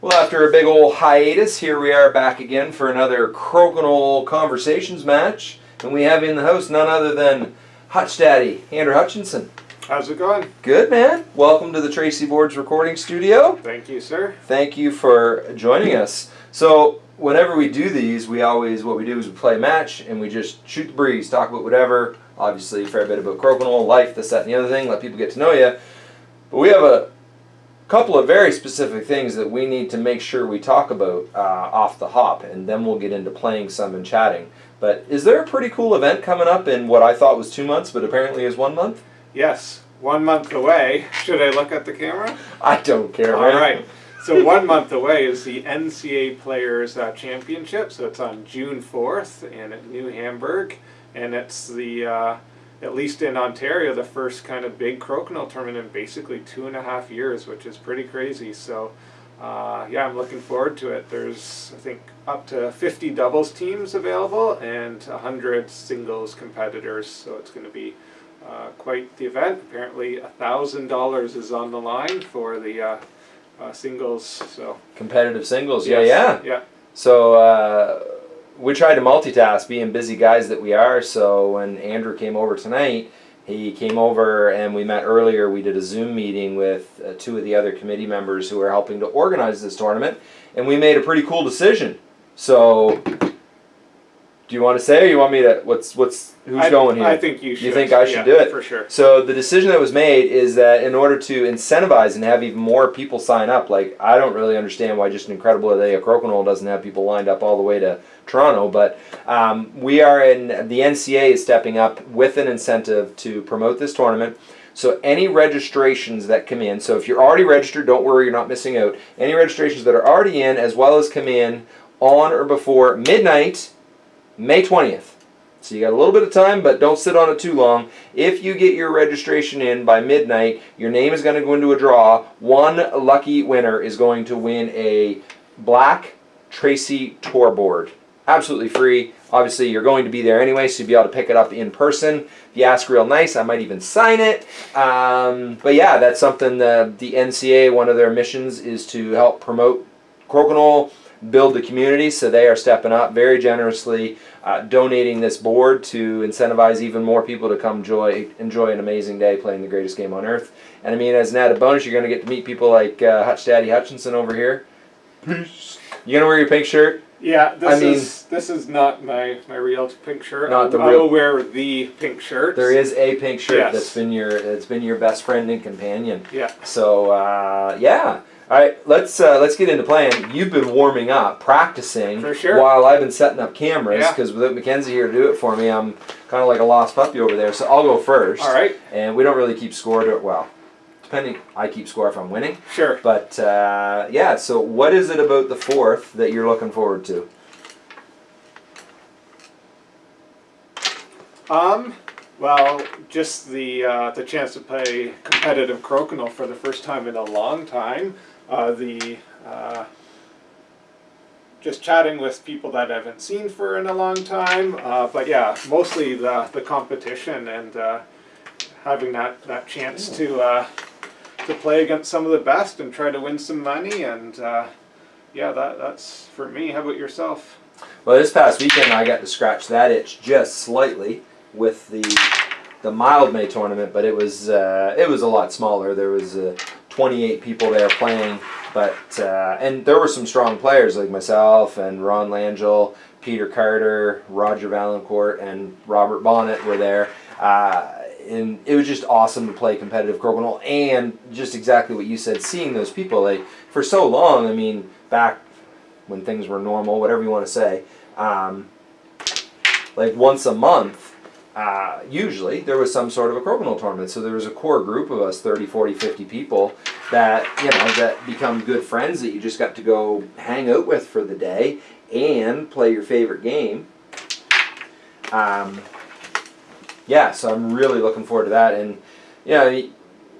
Well, after a big old hiatus, here we are back again for another Crokinole Conversations match. And we have in the house none other than Hutch Daddy, Andrew Hutchinson. How's it going? Good, man. Welcome to the Tracey Boards recording studio. Thank you, sir. Thank you for joining us. So, whenever we do these, we always, what we do is we play a match and we just shoot the breeze, talk about whatever. Obviously, a fair bit about Crokinole, life, this, that, and the other thing, let people get to know you. But we have a couple of very specific things that we need to make sure we talk about uh, off the hop, and then we'll get into playing some and chatting. But is there a pretty cool event coming up in what I thought was two months, but apparently is one month? Yes, one month away. Should I look at the camera? I don't care. All man. right. So one month away is the NCA Players uh, Championship. So it's on June 4th in New Hamburg, and it's the uh, at least in Ontario the first kind of big crokinole tournament in basically two and a half years, which is pretty crazy. So. Uh, yeah, I'm looking forward to it. There's, I think, up to 50 doubles teams available and 100 singles competitors, so it's going to be uh, quite the event. Apparently, $1,000 is on the line for the uh, uh, singles. So Competitive singles, yeah, yes, yeah. yeah. So uh, we tried to multitask, being busy guys that we are. So when Andrew came over tonight, he came over and we met earlier. We did a Zoom meeting with uh, two of the other committee members who are helping to organize this tournament, and we made a pretty cool decision. So, do you want to say, or you want me to? What's what's who's I, going here? I think you should. You think I should yeah, do it? for sure? So the decision that was made is that in order to incentivize and have even more people sign up, like I don't really understand why just an incredible day of Crokinole doesn't have people lined up all the way to Toronto, but um, we are in the NCA is stepping up with an incentive to promote this tournament. So any registrations that come in, so if you're already registered, don't worry, you're not missing out. Any registrations that are already in, as well as come in on or before midnight, May 20th. So you got a little bit of time, but don't sit on it too long. If you get your registration in by midnight, your name is going to go into a draw. One lucky winner is going to win a black Tracey tour board. Absolutely free. Obviously, you're going to be there anyway, so you'll be able to pick it up in person. If you ask real nice, I might even sign it. Um, but yeah, that's something the, the NCA, one of their missions is to help promote Crokinole, build the community, so they are stepping up very generously, uh, donating this board to incentivize even more people to come enjoy, enjoy an amazing day playing the greatest game on earth. And I mean, as an added bonus, you're going to get to meet people like uh, Hutch Daddy Hutchinson over here. Peace. You going to wear your pink shirt? Yeah, this I mean- is this is not my my real pink shirt. Not the I real- will wear the pink shirt. There is a pink shirt Yes. that's been your that's been your best friend and companion. Yeah. So uh, yeah. All right, let's uh, let's get into playing. You've been warming up, practicing, For sure. while I've been setting up cameras. Yeah. Because without Mackenzie here to do it for me, I'm kind of like a lost puppy over there. So I'll go first. All right. And we don't really keep score to it. Well, depending, I keep score if I'm winning. Sure. But uh, yeah. So what is it about the fourth that you're looking forward to? Um. Well, just the uh, the chance to play competitive crokinole for the first time in a long time. Uh, the uh, just chatting with people that I haven't seen for in a long time. Uh, but yeah, mostly the the competition and uh, having that that chance to uh, to play against some of the best and try to win some money and uh, yeah, that that's for me. How about yourself? Well, this past weekend I got to scratch that itch just slightly with the the Mildmay tournament, but it was uh, it was a lot smaller. There was uh, 28 people there playing, but uh, and there were some strong players like myself and Ron Langell, Peter Carter, Roger Valancourt, and Robert Bonnet were there. Uh, and it was just awesome to play competitive crokinole and just exactly what you said seeing those people like for so long i mean back when things were normal whatever you want to say um, like once a month uh, usually there was some sort of a crokinole tournament. So there was a core group of us 30 40 50 people that you know that become good friends that you just got to go hang out with for the day and play your favorite game. Um, yeah so i'm really looking forward to that. And you know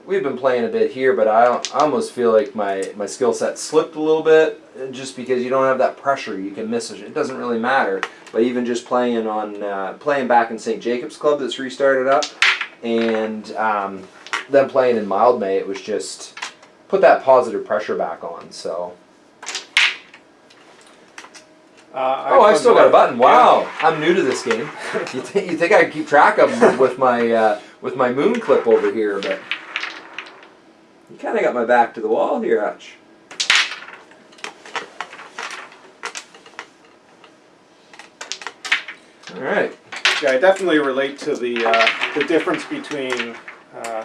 we've been playing a bit here but i, I almost feel like my, my skill set slipped a little bit uh, just because you don't have that pressure. You can miss it it doesn't really matter. But even just playing on uh, playing back in st jacobs club that's restarted up and um, then playing in Mildmay it was just put that positive pressure back on. So Uh, Oh, I've still got a button. Wow, I'm new to this game. You think you think I can keep track of 'em with my uh, with my moon clip over here, but you kind of got my back to the wall here, Hutch. All right. Yeah, I definitely relate to the uh, the difference between uh,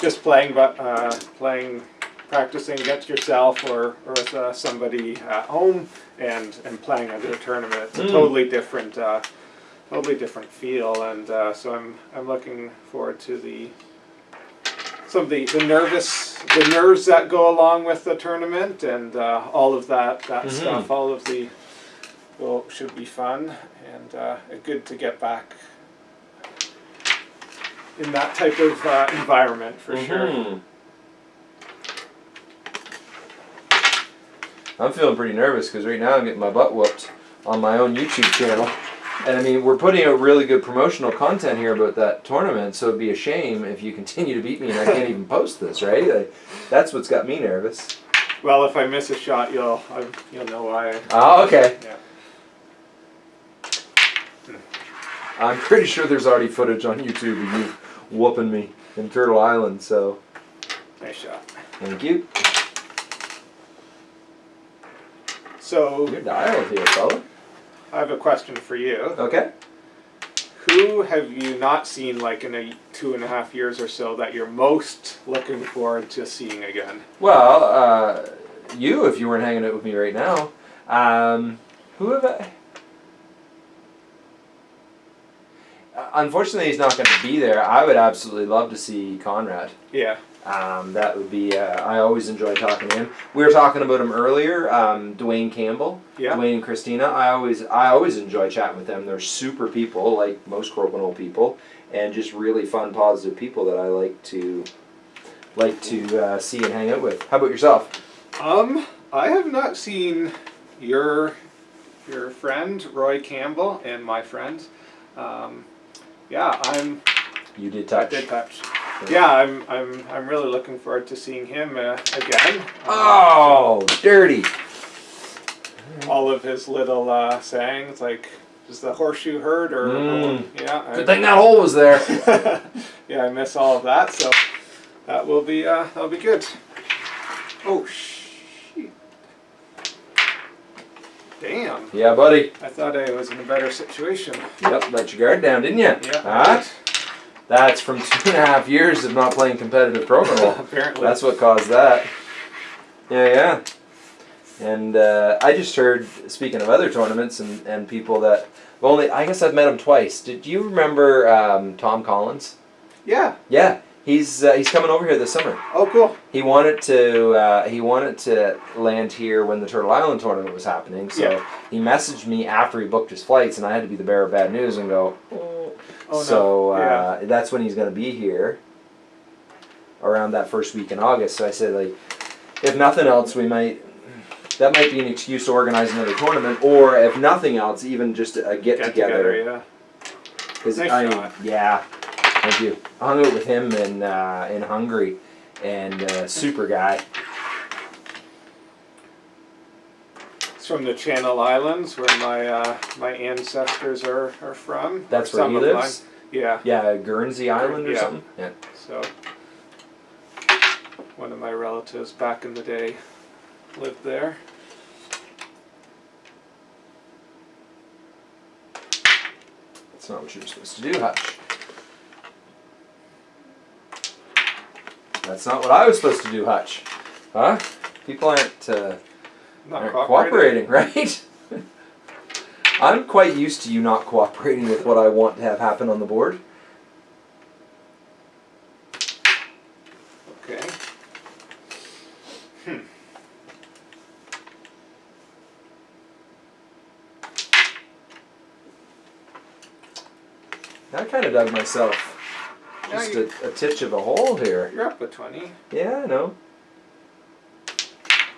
just playing, but uh, playing, practicing against yourself or, or with uh, somebody at home, and and playing at a tournament. It's a Mm. totally different, uh, totally different feel, and uh, so I'm I'm looking forward to the some of the, the nervous the nerves that go along with the tournament and uh, all of that that Mhm. stuff. All of the will should be fun and uh, good to get back in that type of uh, environment for sure. I'm feeling pretty nervous because right now I'm getting my butt whooped on my own YouTube channel. And I mean, we're putting out really good promotional content here about that tournament, so it'd be a shame if you continue to beat me and I can't even post this, right? Like, that's what's got me nervous. Well, if I miss a shot, you'll I, you'll know why. Oh, okay. Yeah. I'm pretty sure there's already footage on YouTube of you whooping me in Turtle Island, so Nice shot. thank you. So You're dialed here, fella. I have a question for you. Okay. Who have you not seen like in a two and a half years or so that you're most looking forward to seeing again? Well, uh, you, if you weren't hanging out with me right now, um, who have I? Uh, Unfortunately, he's not going to be there. I would absolutely love to see Conrad. Yeah. Um, that would be. Uh, I always enjoy talking to him. We were talking about him earlier. Um, Dwayne Campbell, Yeah. Dwayne and Christina. I always, I always enjoy chatting with them. They're super people, like most Crokinole people, and just really fun, positive people that I like to, like to uh, see and hang out with. How about yourself? Um, I have not seen your your friend Roy Campbell and my friend. Um, yeah, I'm. You did touch. I did touch. Yeah, I'm. I'm. I'm really looking forward to seeing him uh, again. Oh, dirty. all of his little uh, sayings, like "Is the horseshoe hurt?" or Mm. yeah. I- Good thing that hole was there. yeah, I miss all of that, so that will be uh, that'll be good. Oh shit! Damn, yeah, buddy. I thought I was in a better situation. Yep, let your guard down, didn't you? Yeah. Huh? That's from two and a half years of not playing competitive pro Crokinole. Apparently. That's what caused that. Yeah, yeah. And uh, I just heard, speaking of other tournaments and, and people that, only I guess I've met him twice. Did you remember um, Tom Collins? Yeah. Yeah, he's uh, he's coming over here this summer. Oh, cool. He wanted to uh, he wanted to land here when the Turtle Island tournament was happening. So Yeah. he messaged me after he booked his flights, and I had to be the bearer of bad news and go. Oh so no. yeah. uh, that's when he's going to be here. Around that first week in August. So I said, like, if nothing else, we might. That might be an excuse to organize another tournament, or if nothing else, even just a get, Get together. together. Yeah. Nice I, shot. yeah, thank you. I hung out with him in uh, in Hungary, and uh, super guy. It's from the Channel Islands, where my uh, my ancestors are, are from. That's where he lives. mine. Yeah. Yeah, Guernsey Island or Yeah. something. Yeah. So, one of my relatives back in the day lived there. That's not what you're supposed to do, Hutch. That's not what I was supposed to do, Hutch. Huh? People aren't, uh, Not aren't cooperating. cooperating, right? I'm quite used to you not cooperating with what I want to have happen on the board. Okay. Hmm. I kind of dug myself just a, a titch of a hole here. you're up a 20. Yeah, I know.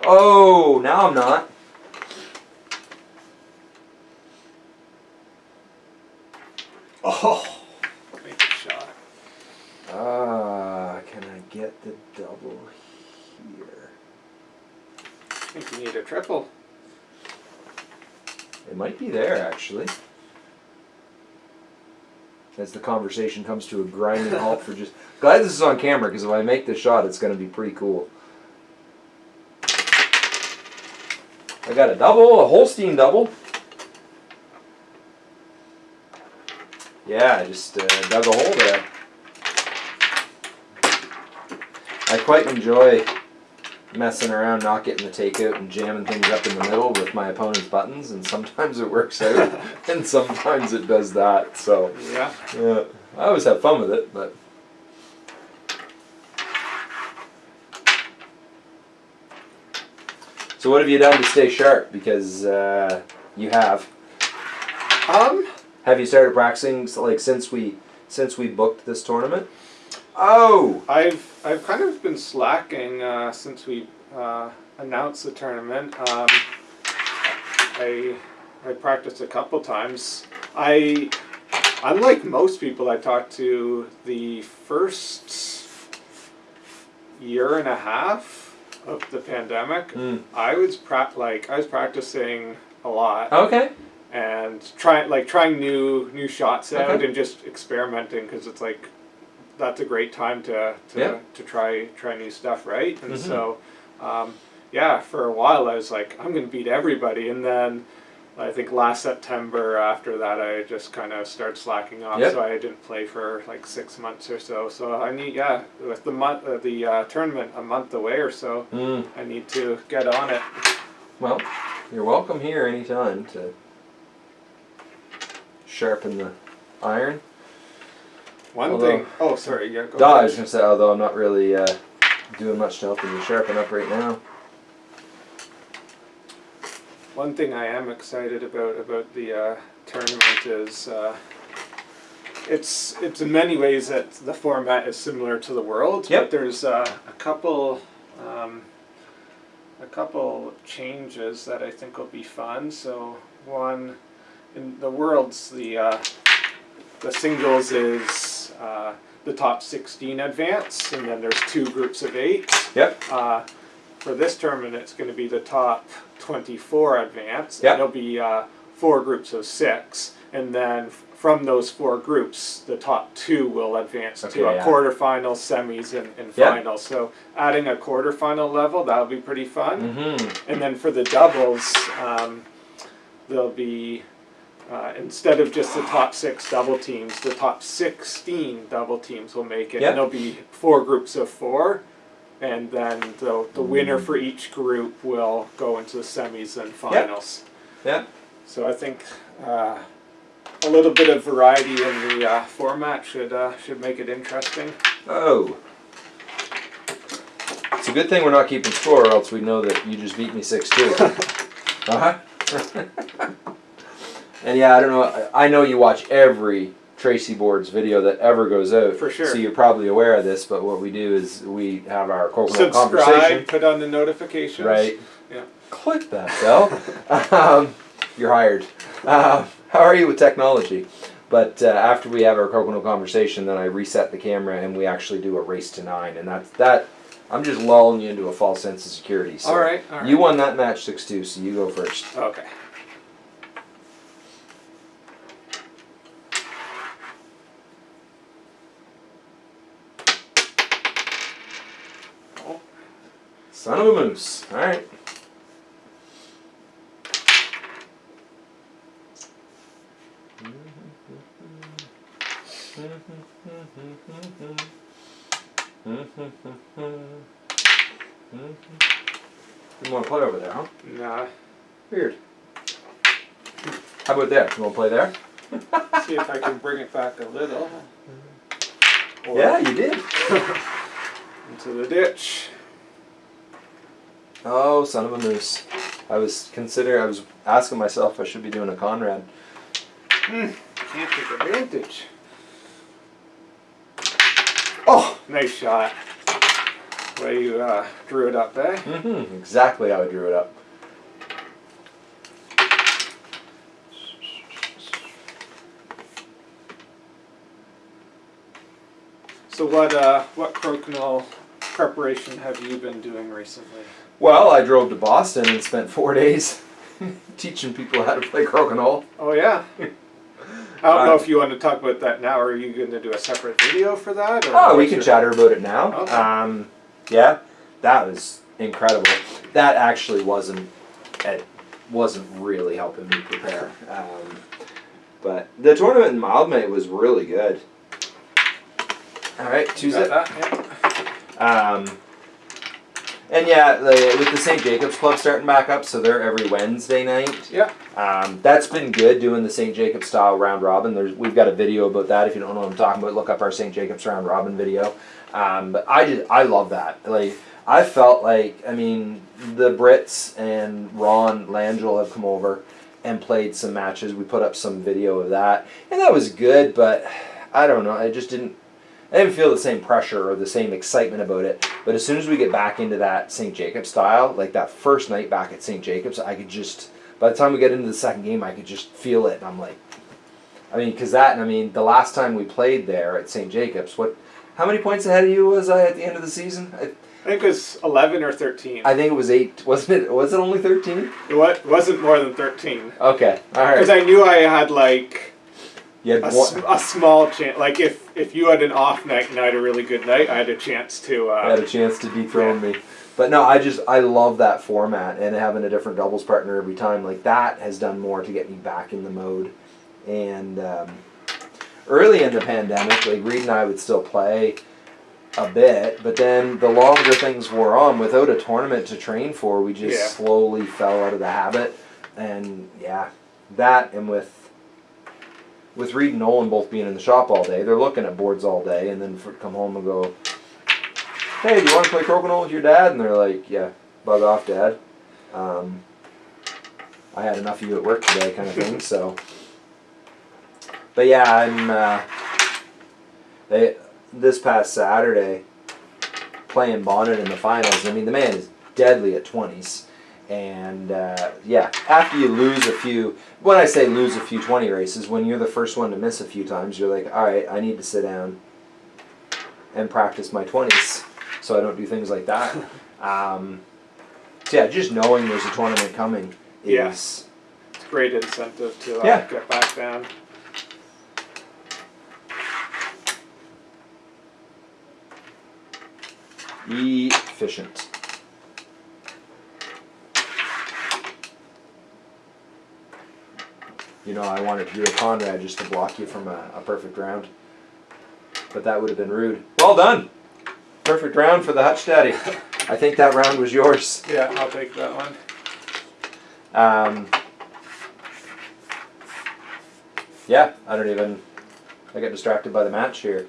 Oh, now I'm not. Oh! Make a shot. Ah, can I get the double here? I think you need a triple. It might be there actually. As the conversation comes to a grinding halt for just. Glad this is on camera because if I make this shot, it's going to be pretty cool. I got a double, a Holstein double. Yeah, I just uh, dug a hole there. I quite enjoy messing around, not getting the takeout and jamming things up in the middle with my opponent's buttons, and sometimes it works out, and sometimes it does that. So Yeah. yeah, I always have fun with it, but. So what have you done to stay sharp? Because uh, you have. Um. Have you started practicing like since we since we booked this tournament? Oh, I've I've kind of been slacking uh, since we uh, announced the tournament. Um, I I practiced a couple times. I unlike most people I talked to, the first year and a half of the pandemic, Mm. I was pra- like I was practicing a lot okay. and trying like trying new new shots out Okay. and just experimenting because it's like that's a great time to to, Yeah. to try try new stuff right and Mhm. so um, yeah for a while I was like I'm gonna beat everybody and then I think last September after that I just kind of started slacking off Yep. so I didn't play for like six months or so so I need yeah with the month uh, the uh, tournament a month away or so Mm. I need to get on it Well, you're welcome here anytime to sharpen the iron. One Although- thing oh sorry yeah go I was going to say, although I'm not really uh, doing much to help you sharpen up right now. One thing I am excited about about the uh, tournament is uh, it's it's in many ways that the format is similar to the world. Yep. But there's uh, a couple um, a couple changes that I think will be fun. So one in the worlds the uh, the singles is uh, the top sixteen advance, and then there's two groups of eight. Yep. Uh, for this tournament, it's going to be the top 24 advance. Yep. And it'll be uh, four groups of six. And then from those four groups, the top two will advance Okay, to a yeah. quarterfinal, semis, and, and Yep. finals. So adding a quarterfinal level, that'll be pretty fun. Mm-hmm. And then for the doubles, um, there'll be uh, instead of just the top six double teams, the top sixteen double teams will make it. Yep. And there'll be four groups of four, and then the the winner for each group will go into the semis and finals. Yep. So I think uh, a little bit of variety in the uh, format should uh, should make it interesting. Oh. It's a good thing we're not keeping score, or else we know that you just beat me 6 2. uh and yeah, I don't know. I know you watch every Tracey Boards video that ever goes out. For sure. So you're probably aware of this, but what we do is we have our Crokinole Conversation. Subscribe, put on the notifications. Right. Yeah. Click that, Bell. um, you're hired. Um, how are you with technology? But uh, after we have our Crokinole Conversation, then I reset the camera and we actually do a race to nine, and that's that. I'm just lulling you into a false sense of security. So All right. All right. You won that match six two, so you go first. Okay. Oh, Son of a moose. All right. You want to play over there, huh? Nah. Weird. How about there? You want to play there? See if I can bring it back a little. Or Yeah, you did. Into the ditch. Oh, son of a moose. I was considering, I was asking myself I should be doing a Conrad. Can't take advantage. Oh, nice shot. Way you uh, drew it up, eh? Mm-hmm. Exactly how I drew it up. So what uh, what crokinole preparation have you been doing recently? Well, I drove to Boston and spent four days teaching people how to play crokinole. Oh yeah. I don't know if you want to talk about that now, or are you going to do a separate video for that? Oh, we can chatter about it now. Okay. Um, yeah, that was incredible. That actually wasn't it wasn't really helping me prepare. Um, but the tournament in Mildmay was really good. All right, Got Tuesday. that? Yeah. Um, and yeah, the, with the St. Jacobs Club starting back up, so they're every Wednesday night. Yeah. Um, that's been good doing the St. Jacobs style round robin. There's we've got a video about that. If you don't know what I'm talking about, look up our St. Jacobs round robin video. Um, but I just I love that. Like I felt like I mean the Brits and Ron Langell have come over and played some matches. We put up some video of that, and that was good. But I don't know. I just didn't. I didn't feel the same pressure or the same excitement about it. But as soon as we get back into that St. Jacobs style, like that first night back at St. Jacobs, I could just, by the time we get into the second game, I could just feel it. And I'm like, I mean, because that, and I mean, the last time we played there at St. Jacobs, what, how many points ahead of you was I at the end of the season? I, I think it was 11 or 13. I think it was eight. Wasn't it? Was it only 13? It wasn't more than 13. Okay. All Because. I knew I had like You a, a small chance. Like if if you had an off night and I had a really good night, I had a chance to. Uh, I had a chance to dethrone me. But no, I just I love that format and having a different doubles partner every time. Like that has done more to get me back in the mode. And um, early in the pandemic, like Reed and I would still play a bit, but then the longer things wore on, without a tournament to train for, we just Yeah. slowly fell out of the habit. And yeah, that and with with Reed and Nolan both being in the shop all day, they're looking at boards all day, and then for, come home and go, "Hey, do you want to play crokinole with your dad?" And they're like, "Yeah, bug off, dad." Um, I had enough of you at work today, kind of thing. So, but yeah, I'm. Uh, they this past Saturday playing Bonnet in the finals. I mean, the man is deadly at twenties. And uh, yeah, after you lose a few, when I say lose a few 20 races, when you're the first one to miss a few times, you're like, all right, I need to sit down and practice my 20s so I don't do things like that. um, so yeah, just knowing there's a tournament coming is Yeah. it's great incentive to uh, Yeah. get back down. efficient. You know, I wanted to do a Conrad just to block you from a, a perfect round. But that would have been rude. Well done! Perfect round for the Hutch Daddy. I think that round was yours. Yeah, I'll take that one. Um, yeah, I don't even. I got distracted by the match here.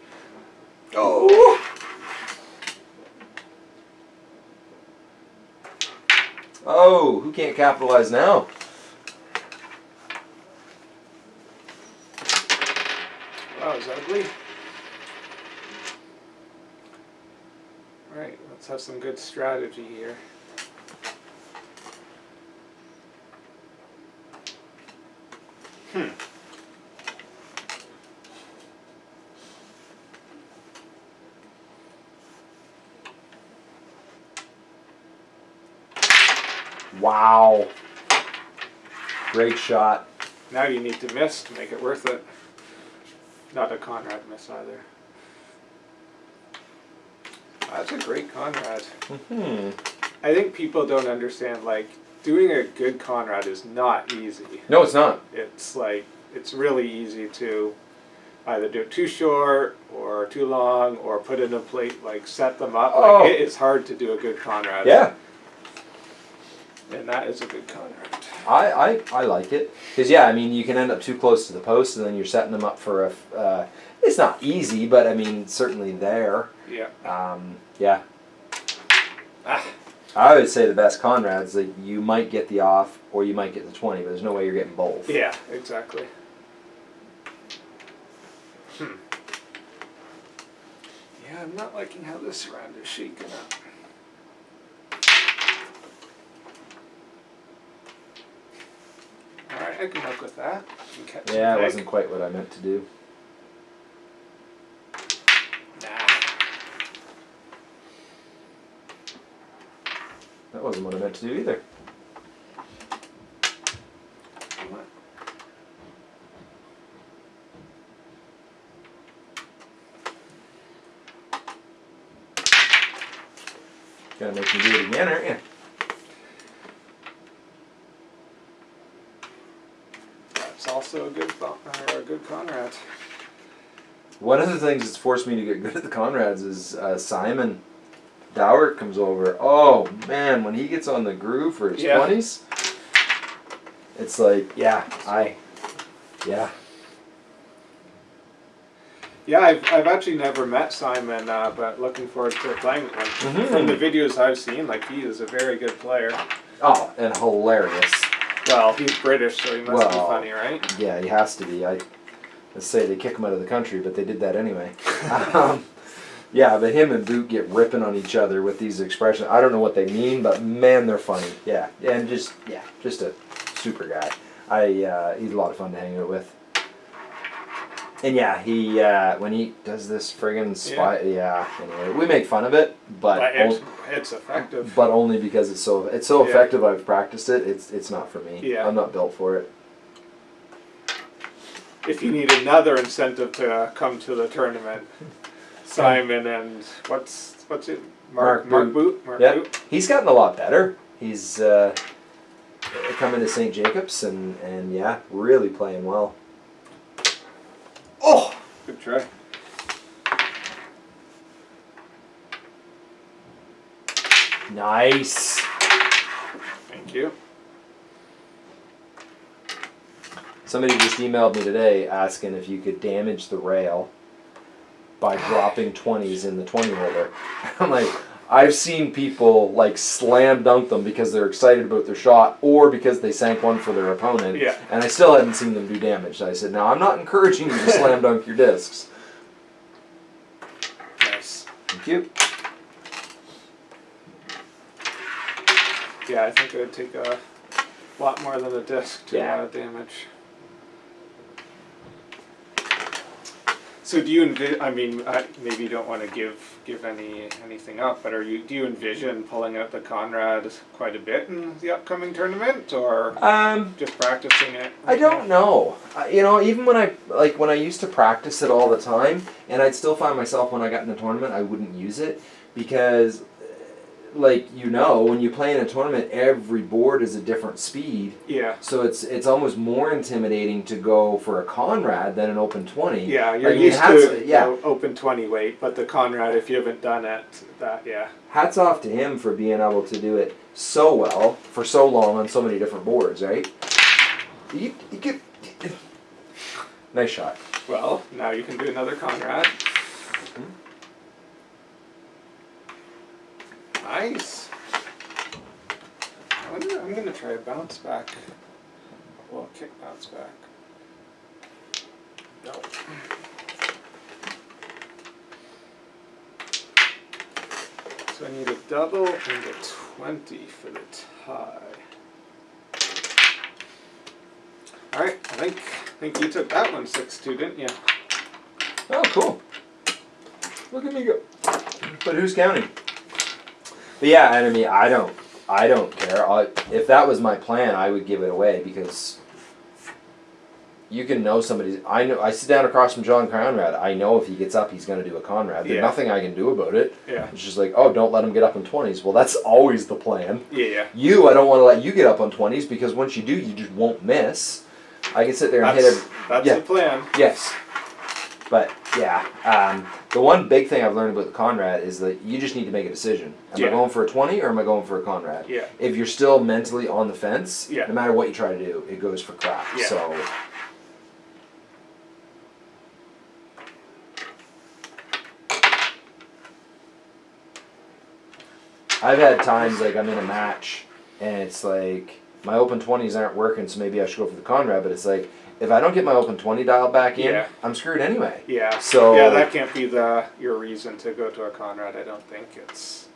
Oh! Oh, who can't capitalize now? That was ugly. Right, let's have some good strategy here. Hmm. Wow. Great shot. Now you need to miss to make it worth it. Not a Conrad miss either. That's a great Conrad. Hmm. I think people don't understand like doing a good Conrad is not easy. No, it's not. It's like it's really easy to either do it too short or too long or put in a plate like set them up. Oh. Like it is hard to do a good Conrad. Yeah, And that is a good Conrad. I, I, I like it. Because, yeah, I mean, you can end up too close to the post and then you're setting them up for a. Uh, it's not easy, but I mean, certainly there. Yeah. Um, yeah. Ah. I would say the best Conrads, like, you might get the off or you might get the 20, but there's no way you're getting both. Yeah, exactly. Hmm. Yeah, I'm not liking how this round is shaking up. I can work with that. Yeah, it wasn't quite what I meant to do. Nah. That wasn't what I meant to do either. Gonna make me do it again, aren't you? That's also a good bo- or a good Conrad. One of the things that's forced me to get good at the Conrads is uh, Simon Dowert comes over. Oh man, when he gets on the groove for his Yeah. twenties, it's like, yeah, I, yeah, Yeah, I've, I've actually never met Simon, uh, but looking forward to playing with him. Mhm. From the videos I've seen, like he is a very good player. oh, and hilarious. Well, he's British, so he must be funny, right? Yeah, he has to be. I let's say they kick him out of the country, but they did that anyway. um, yeah, but him and Boot get ripping on each other with these expressions. I don't know what they mean, but man, they're funny. Yeah, and just yeah, just a super guy. I uh, he's a lot of fun to hang out with. And yeah, he uh, when he does this friggin' spy, yeah. Anyway, we make fun of it, but it's, it's effective. but only because it's so it's so Yeah. effective. I've practiced it. It's it's not for me. Yeah. I'm not built for it. If you need another incentive to come to the tournament, Simon and what's what's it? Mark Mark Boot. Mark Yeah, Boot. he's gotten a lot better. He's uh, coming to St. Jacobs and and yeah, really playing well. Oh, Good try. nice. Thank you. Somebody just emailed me today asking if you could damage the rail by dropping twenties in the twenty holder. I'm like, I've seen people like slam dunk them because they're excited about their shot or because they sank one for their opponent. Yeah. And I still hadn't seen them do damage. I said, now I'm not encouraging you to slam dunk your discs. Nice. Thank you. Yeah, I think it would take a lot more than a disc to Yeah. uh, damage. So do you envision? I mean, I, maybe you don't want to give give any anything up, but are you do you envision pulling out the Conrad quite a bit in the upcoming tournament, or Um, just practicing it? I don't know. You know, even when I like when I used to practice it all the time, and I'd still find myself when I got in the tournament, I wouldn't use it because, like you know, when you play in a tournament, every board is a different speed. Yeah. So it's it's almost more intimidating to go for a Conrad than an open twenty. Yeah, you're mean, used hats- to yeah. you know, open twenty weight, but the Conrad, if you haven't done it, that yeah, Hats off to him for being able to do it so well for so long on so many different boards, right? You, you get nice shot. Well, now you can do another Conrad. Nice. I wonder, I'm gonna try a bounce back. Well, kick bounce back. No. So I need a double and a 20 for the tie. Alright, I think I think you took that one 6-2, didn't you? Oh, cool. Look at me go. But who's counting? But yeah, and I mean, I don't, I don't care. I, if that was my plan, I would give it away because you can know somebody's. I know. I sit down across from John Conrad. I know if he gets up, he's going to do a Conrad. There's Yeah. nothing I can do about it. Yeah. It's just like, oh, don't let him get up in twenties. Well, that's always the plan. Yeah, yeah. You, I don't want to let you get up on twenties because once you do, you just won't miss. I can sit there and hit That's, every, that's yeah. the plan. Yes. But yeah, um, the one big thing I've learned about the Conrad is that you just need to make a decision. Am I going for a 20 or am I going for a Conrad? Yeah. If you're still mentally on the fence, Yeah. no matter what you try to do, it goes for crap. Yeah. So. I've had times like I'm in a match and it's like my open 20s aren't working, so maybe I should go for the Conrad, but it's like if I don't get my open 20 dialed back in, Yeah. I'm screwed anyway. Yeah. So- yeah, that can't be the your reason to go to a Conrad. I don't think it's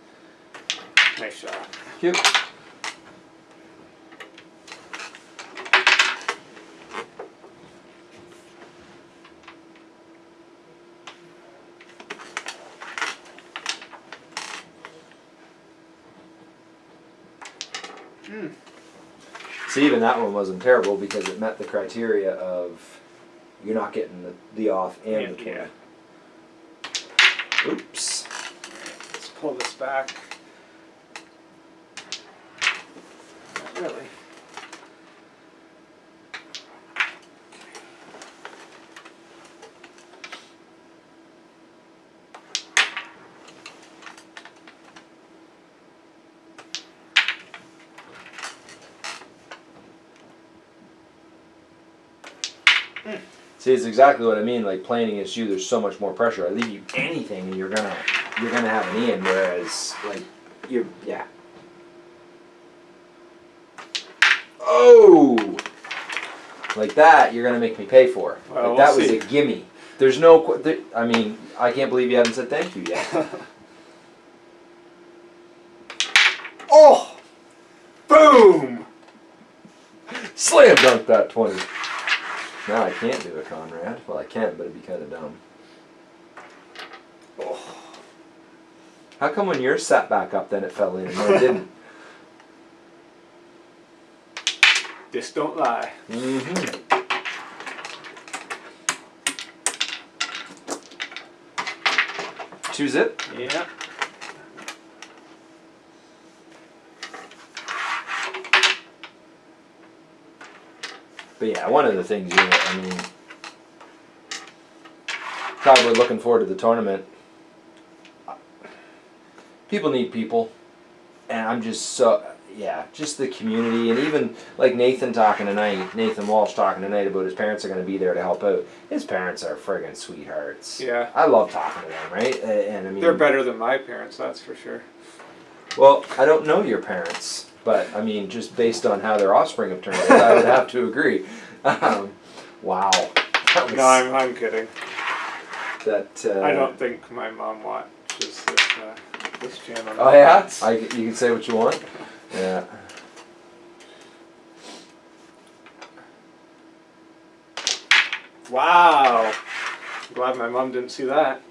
nice shot. Cute. See, even that one wasn't terrible because it met the criteria of you're not getting the, the off and the 20. Yeah. Oops. Let's pull this back. See, it's exactly what I mean. Like playing against you, there's so much more pressure. I leave you anything, and you're gonna you're gonna have an in. Whereas, like, you're yeah. Oh, like that, you're gonna make me pay for. Well, like that we'll was see. a gimme. There's no. There, I mean, I can't believe you haven't said thank you yet. Oh! Boom! Slam dunk that twenty. Now I can't do it, Conrad. Well, I can, but it'd be kind of dumb. Oh. How come when yours sat back up, then it fell in and mine didn't? This don't lie. Mm-hmm. Choose it. Yeah. But yeah, one of the things you know, I mean, God, we're looking forward to the tournament. People need people, and I'm just so yeah, just the community, and even like Nathan talking tonight, Nathan Walsh talking tonight about his parents are going to be there to help out. His parents are friggin' sweethearts. Yeah. I love talking to them, right? And I mean, They're better than my parents, that's for sure. Well, I don't know your parents, but I mean, just based on how their offspring have turned out, I would have to agree. Um, wow. Was, No, I'm, I'm kidding. that, uh, I don't think my mom watches this, uh, this channel. Oh yeah, I, you can say what you want. Yeah. Wow. Glad my mom didn't see that.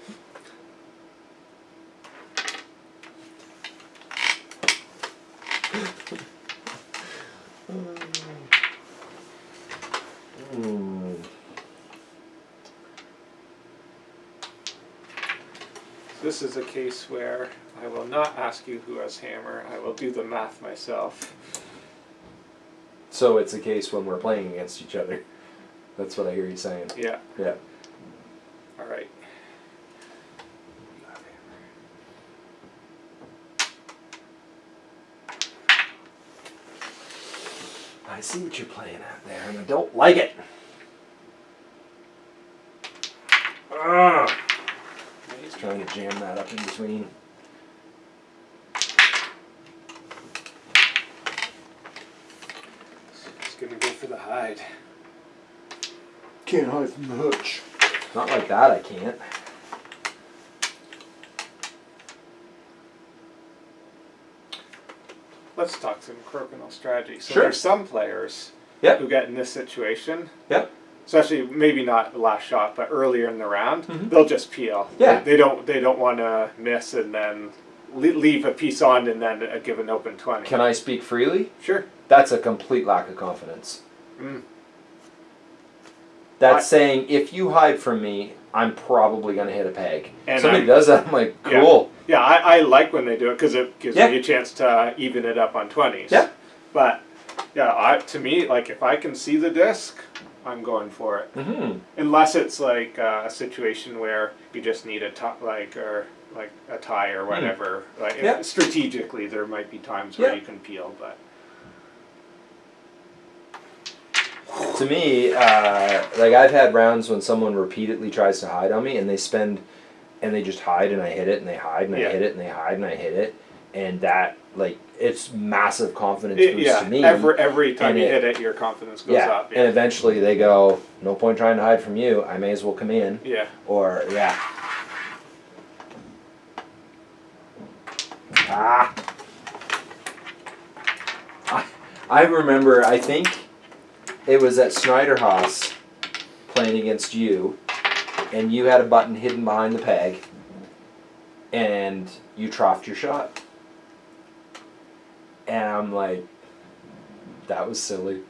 This is a case where I will not ask you who has hammer. I will do the math myself. So it's a case when we're playing against each other. That's what I hear you saying. Yeah. Yeah. All right. I see what you're playing at there, and I don't like it. Ugh. He's trying to jam that up in between. Just gonna go for the hide. Can't hide from the hooch. Not like that, I can't. Let's talk some crokinole strategy. So Sure. there's some players Yep. who get in this situation. Yep. Especially maybe not the last shot, but earlier in the round, Mhm. they'll just peel. Yeah. They, they don't. They don't want to miss and then leave a piece on and then uh, give an open twenty. Can I speak freely? Sure. That's a complete lack of confidence. Mm. That's I- saying if you hide from me, I'm probably gonna hit a peg. And Somebody I'm- does that, I'm like, Yeah. cool. Yeah, I, I like when they do it because it gives Yeah. me a chance to even it up on twenties. Yeah. But yeah, I, to me, like if I can see the disc, I'm going for it. Mm-hmm. Unless it's like uh, a situation where you just need a tie, like or like a tie or whatever. Like if- Hmm. Yeah. strategically, there might be times where Yeah. you can peel, but To me, uh, like I've had rounds when someone repeatedly tries to hide on me, and they spend, and they just hide, and I hit it, and they hide, and I hit it, and they hide, and I hit it, and that like it's massive confidence It- boost yeah, to me. every every time and you it- hit it, your confidence goes yeah, up. and eventually they go, no point trying to hide from you. I may as well come in, yeah. or yeah. Ah. I, I remember. I think it was at Snyderhaus playing against you, and you had a button hidden behind the peg, and you troughed your shot. And I'm like, that was silly.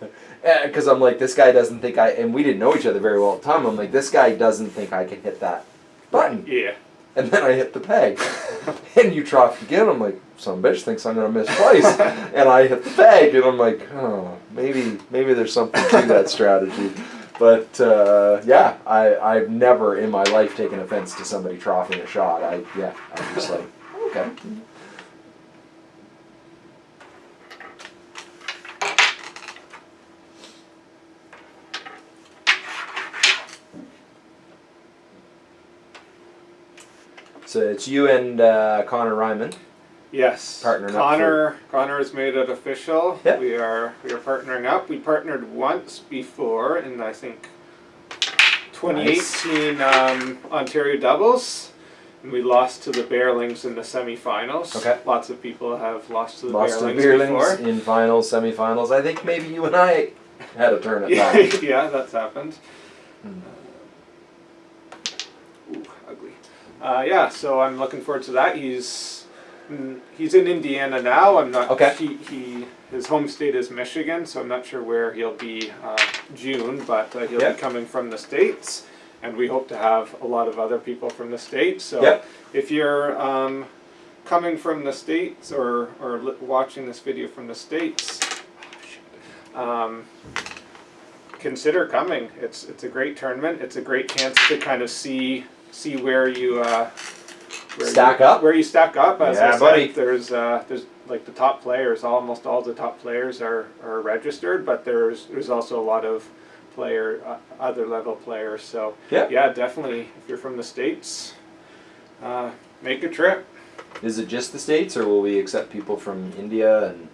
Because I'm like, this guy doesn't think I, and we didn't know each other very well at the time. I'm like, this guy doesn't think I can hit that button. Yeah. And then I hit the peg. and you troughed again. I'm like, some bitch thinks I'm going to miss twice. and I hit the peg. And I'm like, oh, maybe maybe there's something to that strategy. But uh, yeah, I, I've never in my life taken offense to somebody troughing a shot. I Yeah, I'm just like, okay. So it's you and uh, Connor Ryman. Yes. Partnering up Connor Connor has made it official. Yep. We are we are partnering up. We partnered once before in I think 2018 um, Ontario doubles. And we lost to the Beierlings in the semifinals. Okay. Lots of people have lost to the Lost to Beierlings, before. in finals, semifinals. I think maybe you and I had a turn at yeah, that. yeah, that's happened. Hmm. Ooh, ugly. Uh, yeah, so I'm looking forward to that. He's mm, he's in Indiana now. I'm not. Okay. He, he his home state is Michigan, so I'm not sure where he'll be uh, June, but uh, he'll Yep. be coming from the states, and we hope to have a lot of other people from the states. So Yep. if you're um, coming from the states or or watching this video from the states. Um, consider coming. It's it's a great tournament. It's a great chance to kind of see see where you uh, where Stack you, up? Where you stack up. As Yeah, I said, buddy. there's uh, there's like the top players. Almost all the top players are, are registered, but there's there's also a lot of player uh, other level players. So Yeah. yeah, definitely. If you're from the states, uh, make a trip. Is it just the states, or will we accept people from India and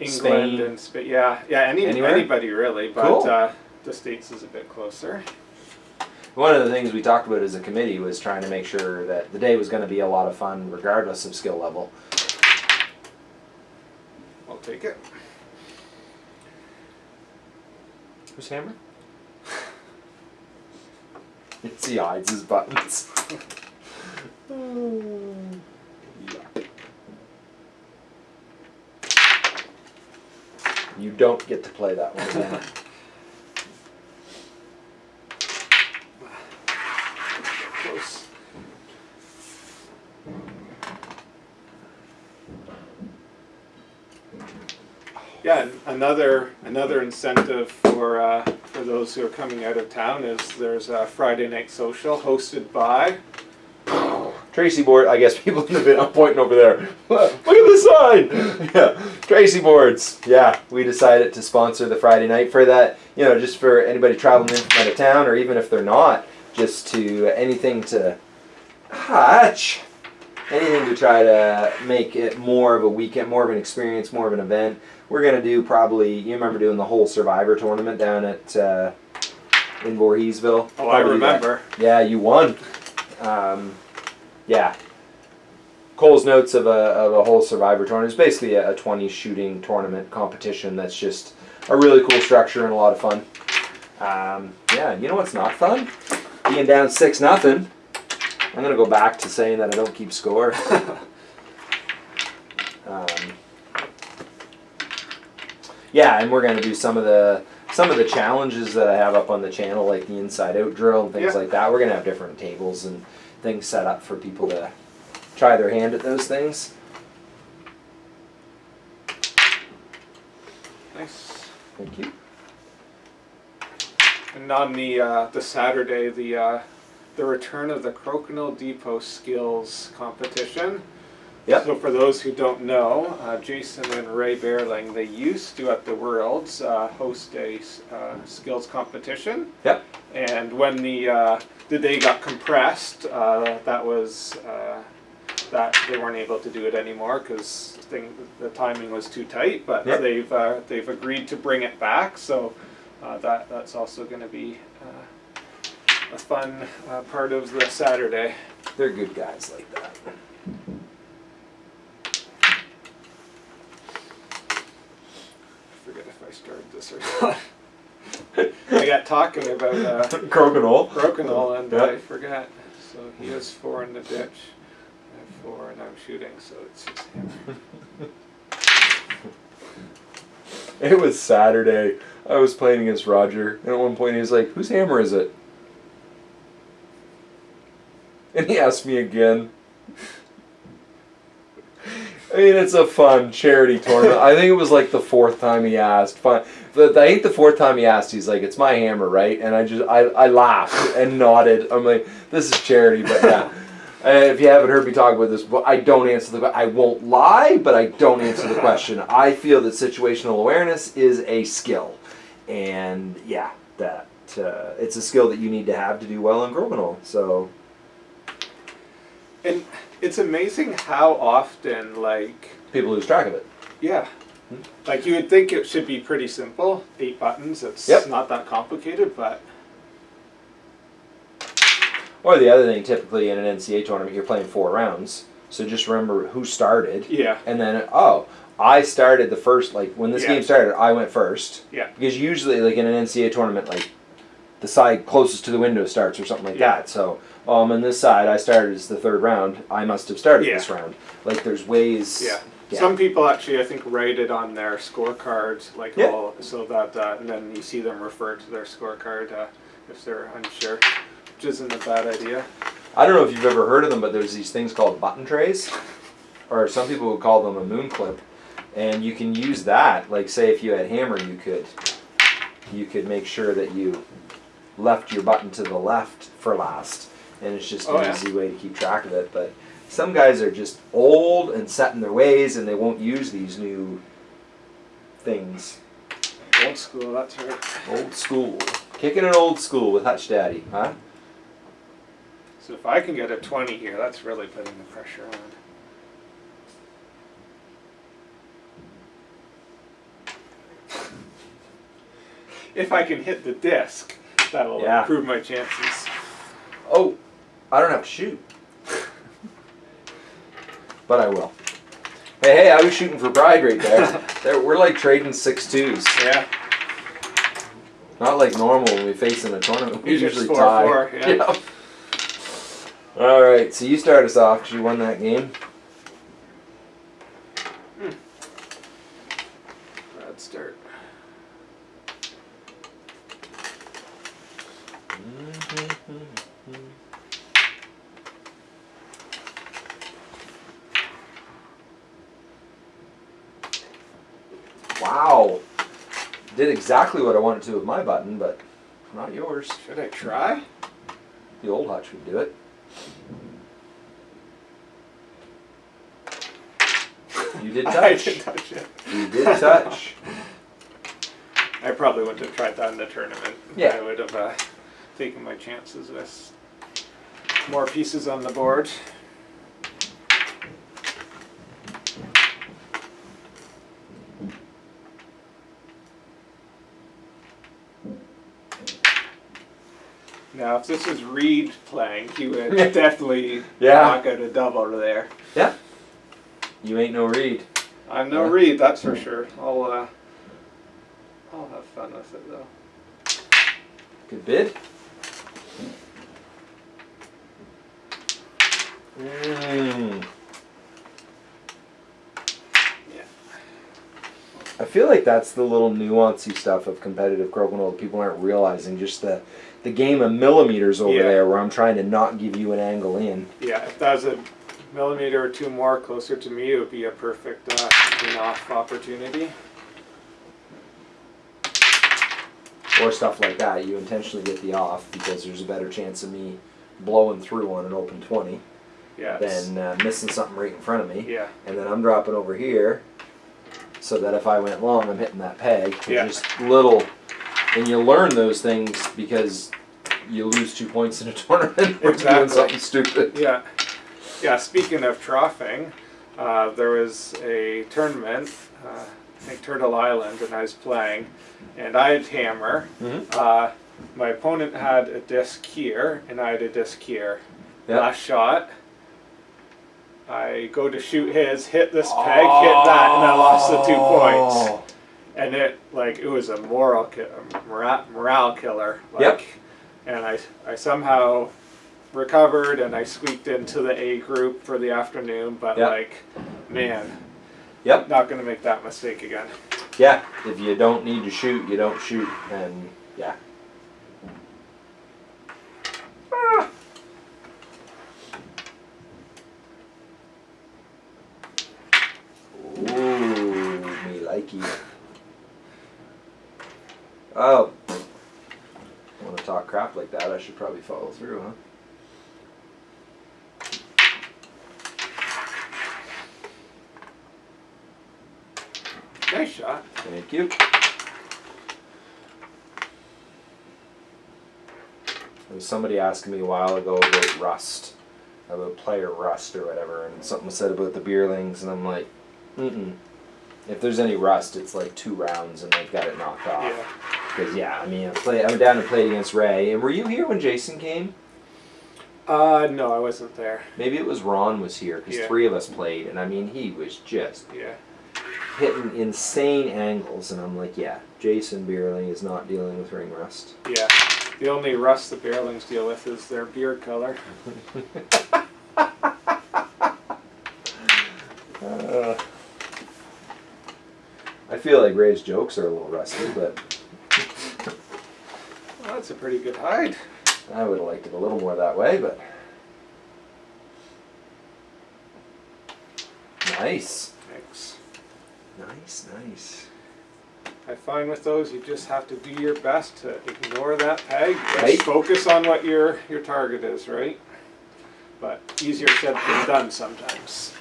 England Spain? and Spain. Yeah, yeah. Any Anywhere? anybody really, but Cool. uh, the states is a bit closer. One of the things we talked about as a committee was trying to make sure that the day was going to be a lot of fun, regardless of skill level. I'll take it. Who's hammer? it's he hides his buttons. You don't get to play that one again. Close. Yeah, and another another incentive for uh, for those who are coming out of town is there's a Friday night social hosted by Tracey board. I guess people the vid. I'm pointing over there. Look at the sign. Yeah, Tracey boards. Yeah, we decided to sponsor the Friday night for that. You know, just for anybody traveling in from out of town, or even if they're not, just to anything to hatch. Anything to try to make it more of a weekend, more of an experience, more of an event. We're gonna do probably. You remember doing the whole Survivor tournament down at uh, in Voorheesville? Oh, I remember. Yeah, you won. Um, yeah. Cole's notes of a, of a whole Survivor tournament. It's basically a, a 20 shooting tournament competition that's just a really cool structure and a lot of fun. Um, yeah, you know what's not fun? Being down 6 nothing. I'm going to go back to saying that I don't keep score. yeah, and we're going to do some of the some of the challenges that I have up on the channel, like the inside out drill and things Yeah. like that. We're going to have different tables and things set up for people to try their hand at those things. Nice. Thank you. And on the uh, the Saturday, the uh, the return of the Crokinole Depot Skills Competition. Yep. So for those who don't know, uh, Jason and Ray Beierling, they used to at the Worlds uh, host a uh, skills competition. Yep. And when the uh, the day got compressed, uh, that was uh, that they weren't able to do it anymore because the timing was too tight. But Yep. they've uh, they've agreed to bring it back. So uh, that that's also going to be uh, a fun uh, part of the Saturday. They're good guys like that. forget if I started this or not. I got talking about uh, Crokinole. Crokinole and Yeah. I forgot. So he has four in the ditch. I have four and I'm shooting, so it's just him. It was Saturday. I was playing against Roger, and at one point he was like, "Whose hammer is it?" And he asked me again. I mean, it's a fun charity tournament. I think it was like the fourth time he asked. Fun. The, I think the fourth time he asked, he's like, "It's my hammer, right?" And I just, I, I laughed and nodded. I'm like, "This is charity," but yeah. Uh, if you haven't heard me talk about this, but I don't answer the. I won't lie, but I don't answer the question. I feel that situational awareness is a skill, and yeah, that uh, it's a skill that you need to have to do well in Crokinole. So And it's amazing how often, like, People lose track of it. yeah, like you would think it should be pretty simple. Eight buttons. It's Yep. not that complicated, but Or the other thing, typically in an NCA tournament, you're playing four rounds. So just remember who started, yeah, and then oh, I started the first. Like when this Yeah. game started, I went first. Yeah. Because usually, like in an NCA tournament, like the side closest to the window starts or something like Yeah. that. So um, on this side, I started as the third round. I must have started Yeah. this round. Like there's ways. yeah. Yeah. Some people actually, I think, write it on their scorecards, like Yeah. all, so that uh, and then you see them refer to their scorecard uh, if they're unsure, which isn't a bad idea. I don't know if you've ever heard of them, but there's these things called button trays, or some people would call them a moon clip, and you can use that. Like, say, if you had hammer, you could, you could make sure that you left your button to the left for last, and it's just Oh, an yeah. easy way to keep track of it. But some guys are just old and set in their ways, and they won't use these new things. Old school, that's right. Old school, kicking an old school with Hutch Daddy, huh? So if I can get a 20 here, that's really putting the pressure on. if I can hit the disc, that'll Yeah. improve my chances. Oh, I don't have to shoot. But I will. Hey, hey, I was shooting for pride right there. there we're like trading six twos. Yeah. Not like normal when we face in a tournament. We usually four, tie. four, yeah. All right, so you start us off because you won that game. Bad start. Wow. Did exactly what I wanted to with my button, but not yours. Should I try? The old Hutch would do it. You did touch. I did touch it. You did touch. I probably wouldn't have tried that in the tournament. Yeah. I would have uh, taken my chances with more pieces on the board. Now, if this was Reed playing, he would definitely Yeah. knock out a double there. Yeah. You ain't no Reed. I'm no Yeah. Reed, that's for sure. I'll uh, I'll have fun with it though. Good bid. Mm. I feel like that's the little nuancy stuff of competitive crokinole that people aren't realizing. Just the the game of millimeters over Yeah. there, where I'm trying to not give you an angle in. Yeah, if that was a millimeter or two more closer to me, it would be a perfect uh, off opportunity. or stuff like that. You intentionally get the off because there's a better chance of me blowing through on an open 20 Yeah. than uh, missing something right in front of me. Yeah. And then I'm dropping over here so that if I went long, I'm hitting that peg. It's Yeah. Just little. And you learn those things because you lose two points in a tournament for doing something stupid. Yeah. Yeah, speaking of troughing, uh, there was a tournament, uh, I think Turtle Island, and I was playing, and I had hammer. Mhm. Uh, my opponent had a disc here, and I had a disc here. Yeah. Last shot, I go to shoot his, hit this peg, hit that, and I lost the two points. Oh. And it, like, it was a moral, ki- a mora- morale killer. Like, Yep. And I, I somehow recovered and I squeaked into the A group for the afternoon, but Yep. like, man, Yep. not gonna make that mistake again. Yeah. If you don't need to shoot, you don't shoot. And yeah. Ooh, me likey. Oh. Want to talk crap like that? I should probably follow through, huh? Nice shot. Thank you. There was somebody asking me a while ago about rust about player rust or whatever, and something was said about the Beierlings, and I'm like, mm If there's any rust, it's like two rounds, and they've got it knocked off. Yeah. Because yeah, I mean, I, play, I went down and played against Ray, and were you here when Jason came? Uh, no, I wasn't there. Maybe it was Ron was here because Yeah. three of us played, and I mean, he was just Yeah. hitting insane angles, and I'm like, yeah, Jason Beierling is not dealing with ring rust. Yeah. The only rust the Beierlings deal with is their beard color. Uh, I feel like Ray's jokes are a little rusty, but Well, that's a pretty good hide. I would have liked it a little more that way, but. Nice. Thanks. Nice, nice. I find with those you just have to do your best to ignore that peg. Just Right. focus on what your your target is, right? But easier said than ah. done sometimes.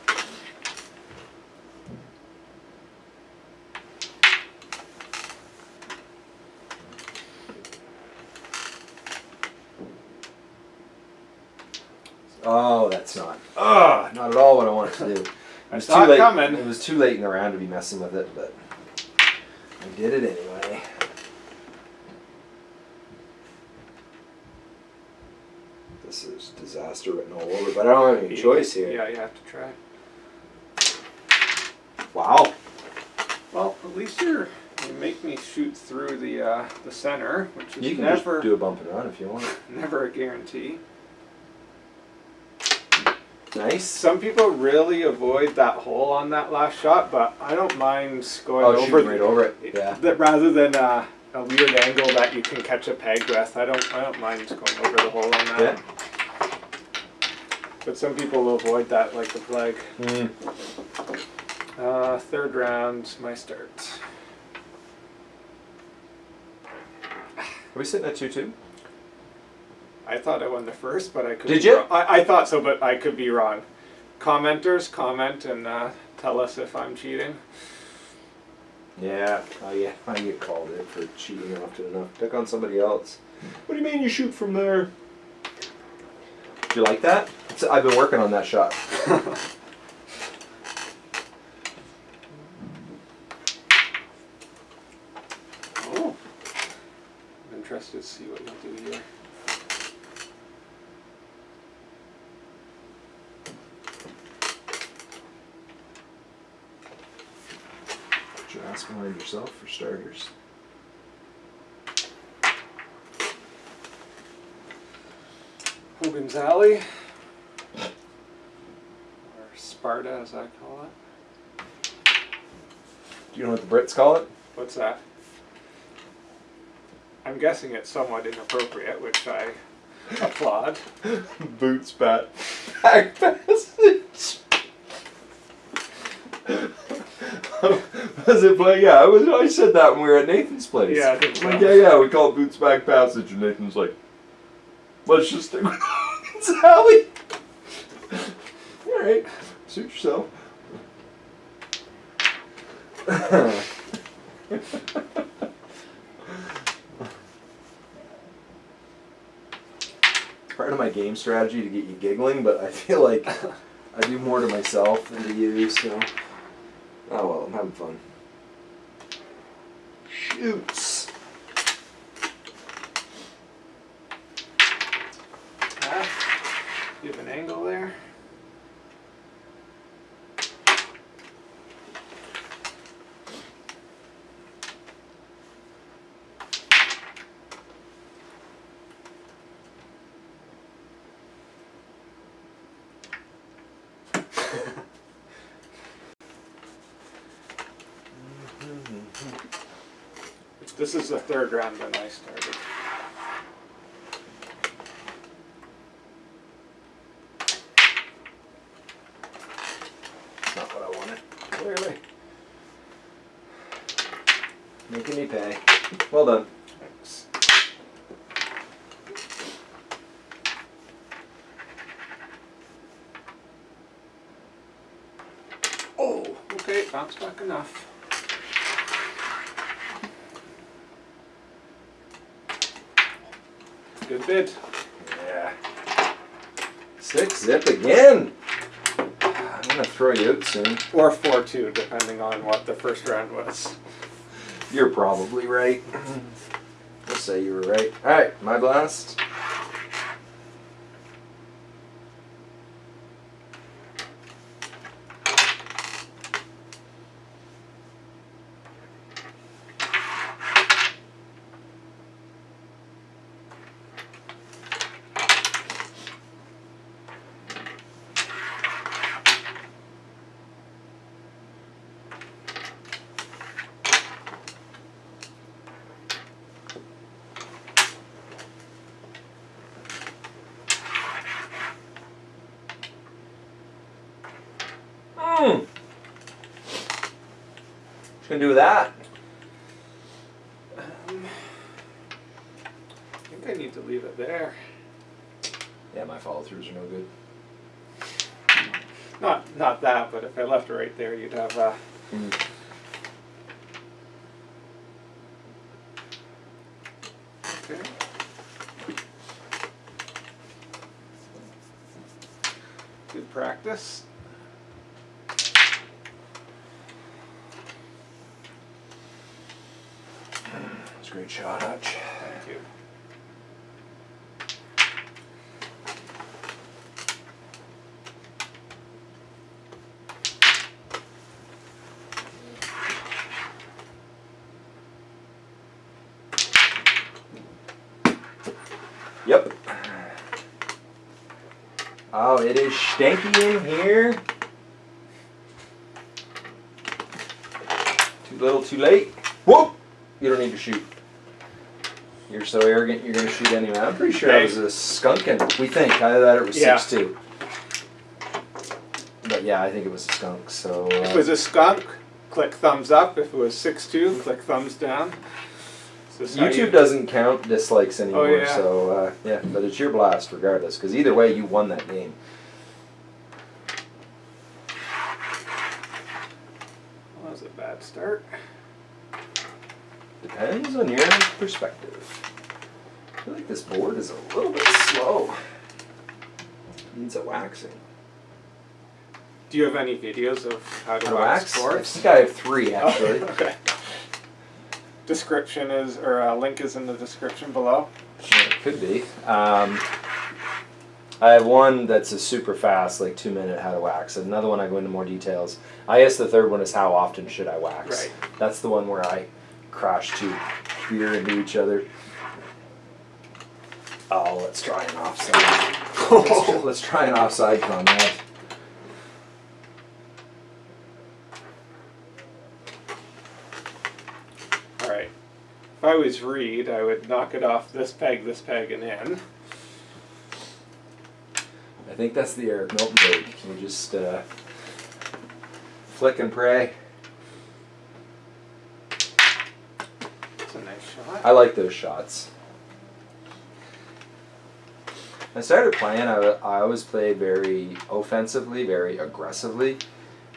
Oh, that's not. Ah, not at all what I wanted to do. It I was it late. coming. It was too late in the round to be messing with it, but I did it anyway. This is disaster written all over, but I don't have any choice here. Yeah, you have to try. Wow. Well, at least you're you make me shoot through the uh, the center, which is You can never do a bump and run if you want. never a guarantee. Nice. Some people really avoid that hole on that last shot, but I don't mind going Oh, over right over it. Yeah. That rather than uh, a weird angle that you can catch a peg with, I don't I don't mind going over the hole on that. Yeah. But some people will avoid that like the plague. Mm. Uh, third round, my start. Are we sitting at two two? I thought I won the first, but I could. Did be you? wrong. I, I thought so, but I could be wrong. Commenters, comment and uh, tell us if I'm cheating. Yeah. Oh yeah. I get called it for cheating often enough. Pick on somebody else. What do you mean you shoot from there? Do you like that? It's, I've been working on that shot. Oh, I'm interested to see what you'll do here. Put your ass behind yourself for starters. Alley, or Sparta as I call it. Do you know what the Brits call it? What's that? I'm guessing it's somewhat inappropriate, which I applaud. Boots bat. Back passage. Was it play? Yeah, I was. I said that when we were at Nathan's place. Yeah, I think so. Like, yeah, yeah. We call it boots back passage, and Nathan's like, "Let's just stick with it's Alley." All right, suit yourself. Part of my game strategy to get you giggling, but I feel like I do more to myself than to you, so. Oh well, I'm having fun. Shoots. Ah, you have an angle there. This is the third round when I started. Not what I wanted. Clearly. Making me pay. Well done. Thanks. Oh, okay, bounce back enough. Good bid. Yeah. Six zip again. I'm gonna throw you out soon. Or 4 2, depending on what the first round was. You're probably right. We'll say you were right. All right, my blast. Mm. Gonna do that? Um, I think I need to leave it there. Yeah, my follow throughs are no good. Not not that, but if I left it right there, you'd have uh, Mm. okay. Good practice. It's a great shot, Hutch. Thank you. Yep. Oh, it is stanky in here. Too little, too late. Whoop! You don't need to shoot. You're so arrogant, you're gonna shoot anyway. I'm pretty sure that was a skunkin. We think. I thought it was Yeah. 6 2. But yeah, I think it was a skunk, so. If it Uh, was a skunk, click thumbs up. If it was six two, click thumbs down. So this is how YouTube you- doesn't count dislikes anymore, Oh, yeah. so uh, yeah, but it's your blast regardless, because either way, you won that game. Well, that was a bad start. Depends on your perspective. I feel like this board is a little bit slow. It Needs a waxing. Do you have any videos of how to A wax wax? I think I have three Oh, actually. okay. Description is, or uh, link is in the description below. It could be. Um, I have one that's a super fast, like two minute how to wax. Another one I go into more details. I guess the third one is how often should I wax. Right. That's the one where I crash two beer into each other. Oh, let's try an offside. let's, let's try an offside Conrad. All right. If I was Reed, I would knock it off this peg, this peg, and in. I think that's the Eric Milton break. You just uh, flick and pray. It's a nice shot. I like those shots. I started playing. I, I always play very offensively, very aggressively,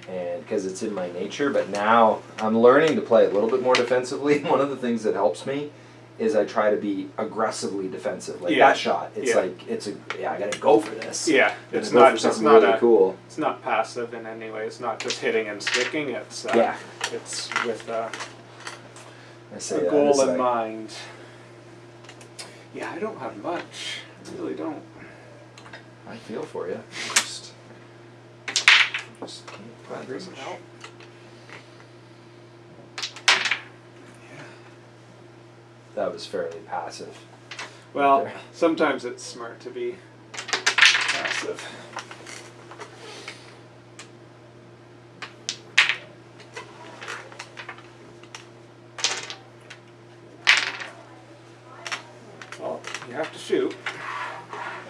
and because it's in my nature. But now I'm learning to play a little bit more defensively. One of the things that helps me is I try to be aggressively defensive. Like Yeah. that shot, it's Yeah. like it's a yeah. I gotta go for this. yeah, it's not. It's not really a, cool. It's not passive in any way. It's not just hitting and sticking. It's uh, Yeah. It's with uh, I say a goal in I- mind. Yeah, I don't have much. I really don't. I feel for you. Just, just can't doesn't reach. help. That was fairly passive. Well, sometimes it's smart to be passive. Well, you have to shoot.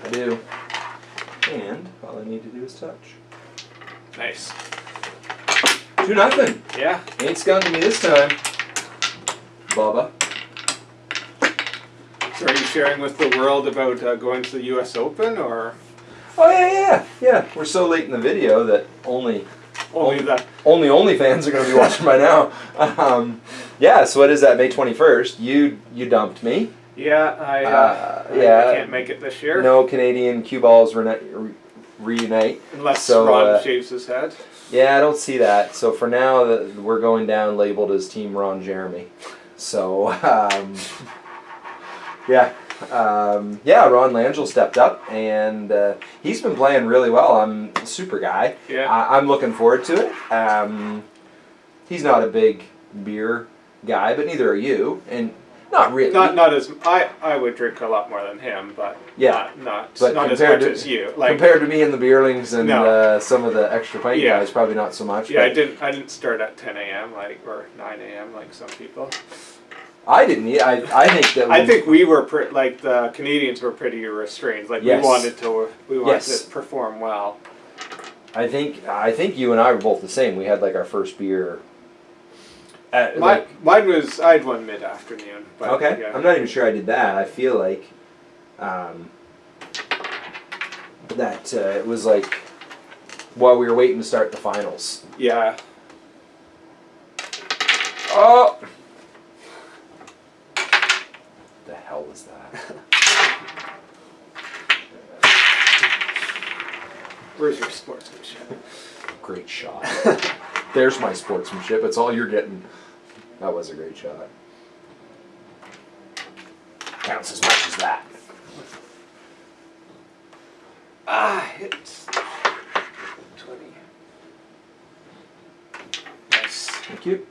I do. And all I need to do is touch. Nice. Two nothing. Yeah. Ain't skunking me this time. Baba. So are you sharing with the world about uh, going to the U.S. Open, or Oh yeah, yeah, yeah. We're so late in the video that only only that only OnlyFans are going to be watching by now. Um, yeah. So what is that? May twenty first. You you dumped me. Yeah, I, uh, Uh, yeah. I can't make it this year. No Canadian cue balls rena- re- reunite. Unless So, Ron uh, shaves his head. Yeah, I don't see that. So for now, the, we're going down labeled as Team Ron Jeremy. So um, yeah, um, yeah. Ron Langell stepped up, and uh, he's been playing really well. I'm a super guy. Yeah. I, I'm looking forward to it. Um, he's not a big beer guy, but neither are you, and not really. Not not as I I would drink a lot more than him, but Yeah. not not, But not as compared much to- as you. Like compared to me and the Beierlings and No. uh, some of the extra pint Yeah. guys, probably not so much. yeah, I didn't I didn't start at 10 a.m. like or 9 a.m. like some people. I didn't. eat- I I think that. I think we were pre- like the Canadians were pretty restrained. Like Yes. we wanted to we wanted Yes. to perform well. I think I think you and I were both the same. We had like our first beer. At, My, like- mine was I had one mid afternoon. Okay, Yeah. I'm not even sure I did that. I feel like um, that uh, it was like while we were waiting to start the finals. yeah. Oh, the hell was that? Where's your sportsmanship? Great shot. There's my sportsmanship. It's all you're getting. That was a great shot. Counts as much as that. Ah, it's 20. Nice. Thank you.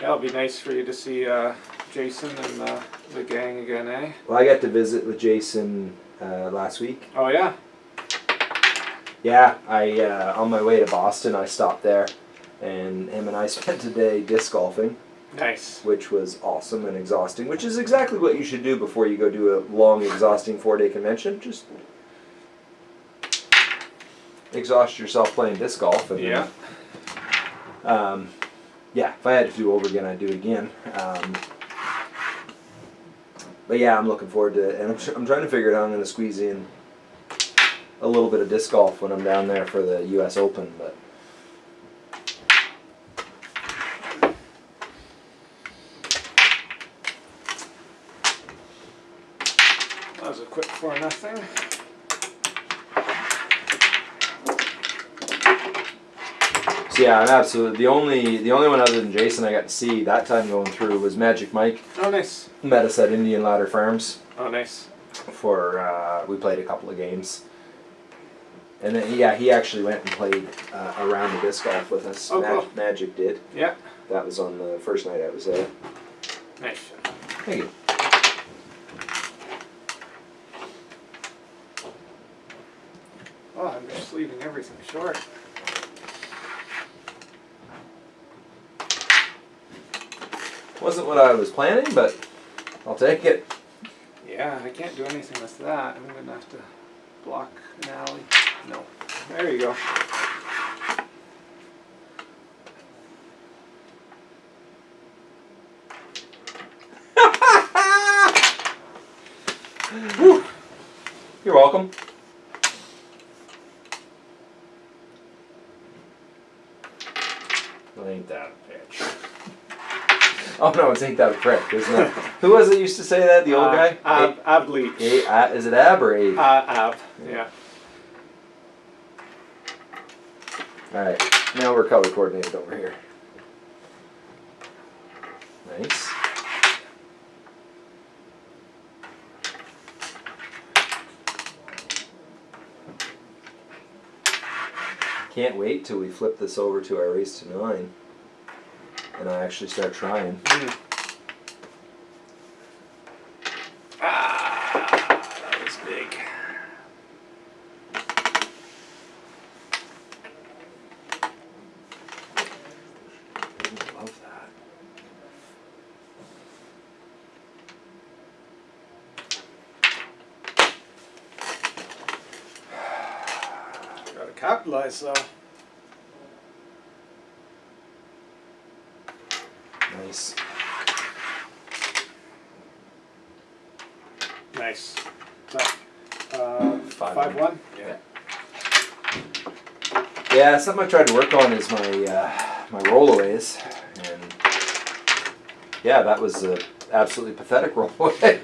Yeah, it'll be nice for you to see uh, Jason and uh, the gang again, eh? Well, I got to visit with Jason uh, last week. Oh yeah. Yeah, I uh, on my way to Boston, I stopped there, and him and I spent today disc golfing, Nice. which was awesome and exhausting. Which is exactly what you should do before you go do a long, exhausting four-day convention. Just exhaust yourself playing disc golf. And then, Yeah. Um, yeah, if I had to do it over again, I'd do it again. Um, but yeah, I'm looking forward to it, and I'm, tr- I'm trying to figure out how I'm going to squeeze in a little bit of disc golf when I'm down there for the U.S. Open. But That was a quick nothing. so yeah, I'm absolutely the only the only one other than Jason I got to see that time going through was Magic Mike. Oh nice. Met us at Indian Ladder Farms Oh nice. for uh, we played a couple of games. And then yeah, he actually went and played uh, a round of disc golf with us. Oh, Mag- cool. Magic did. Yeah. That was on the first night I was there. Nice. Thank you. Oh, I'm leaving everything short. Wasn't what I was planning, but I'll take it. Yeah, I can't do anything with that. I'm gonna have to block an alley. No. There you go. You're welcome. Well, ain't that a bitch? Oh no, it's ain't that a prick, isn't it? Who was it used to say that? The old Uh, guy? Ab, Ab Leach. A- A- is it Ab or Abe? Uh, Ab. Yeah. All right, now we're color coordinated over here. Nice. Can't wait till we flip this over to our race to nine, and I actually start trying. Mm. That was big. Love that. Gotta capitalize though. Nice. Nice. Is that, uh, Five five one. one? Yeah. Yeah, something I tried to work on is my uh, my rollaways, and yeah, that was a absolutely pathetic rollaway.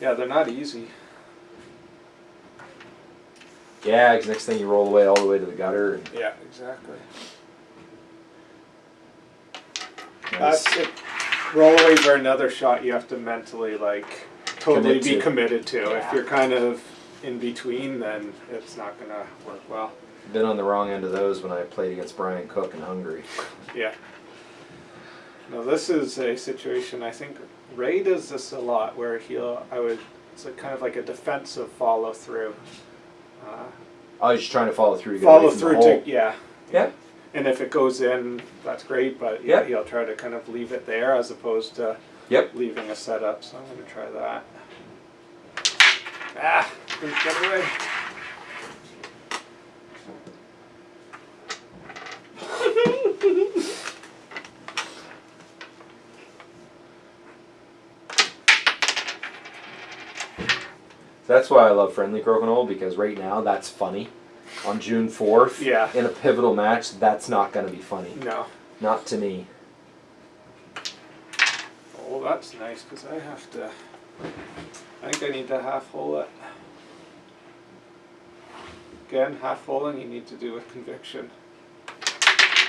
Yeah, they're not easy. Yeah, because next thing you roll away all the way to the gutter. And Yeah, exactly. nice. That's it. Rollaways are another shot you have to mentally like totally Commit be to. committed to. Yeah. If you're kind of in between, then it's not gonna work well. Been on the wrong end of those when I played against Brian Cook in Hungary. Yeah. Now this is a situation. I think Ray does this a lot, where he'll. I would. It's a kind of like a defensive follow through. Uh, I was just trying to follow through follow away from the through to yeah. Yeah. And if it goes in, that's great. But yeah, he'll try to kind of leave it there as opposed to Yep. leaving a setup. So I'm going to try that. Ah, didn't get away. That's why I love friendly crokinole because right now that's funny. On June fourth, Yeah. in a pivotal match, that's not going to be funny. No. Not to me. Oh, that's nice because I have to. I think I need to half hole it. Again, half holing you need to do with conviction.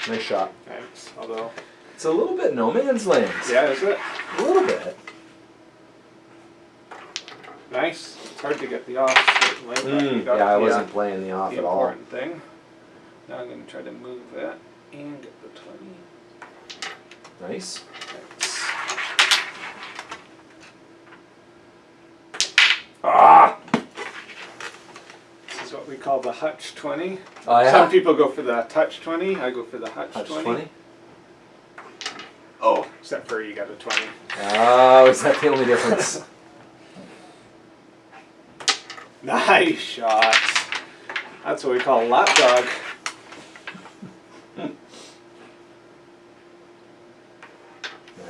Nice shot. Thanks. Although, It's a little bit no man's land. yeah, is it? A little bit. Nice. It's hard to get the off certainly. Mm, got yeah, I wasn't playing the off the at all. important thing. Now I'm going to try to move it and get the 20. Nice. Thanks. Ah! This is what we call the Hutch 20. Oh, yeah? Some people go for the Touch 20. I go for the Hutch, Touch 20. 20? Oh, except for you got a 20. Oh, is that the only difference? Nice shots. That's what we call a lapdog.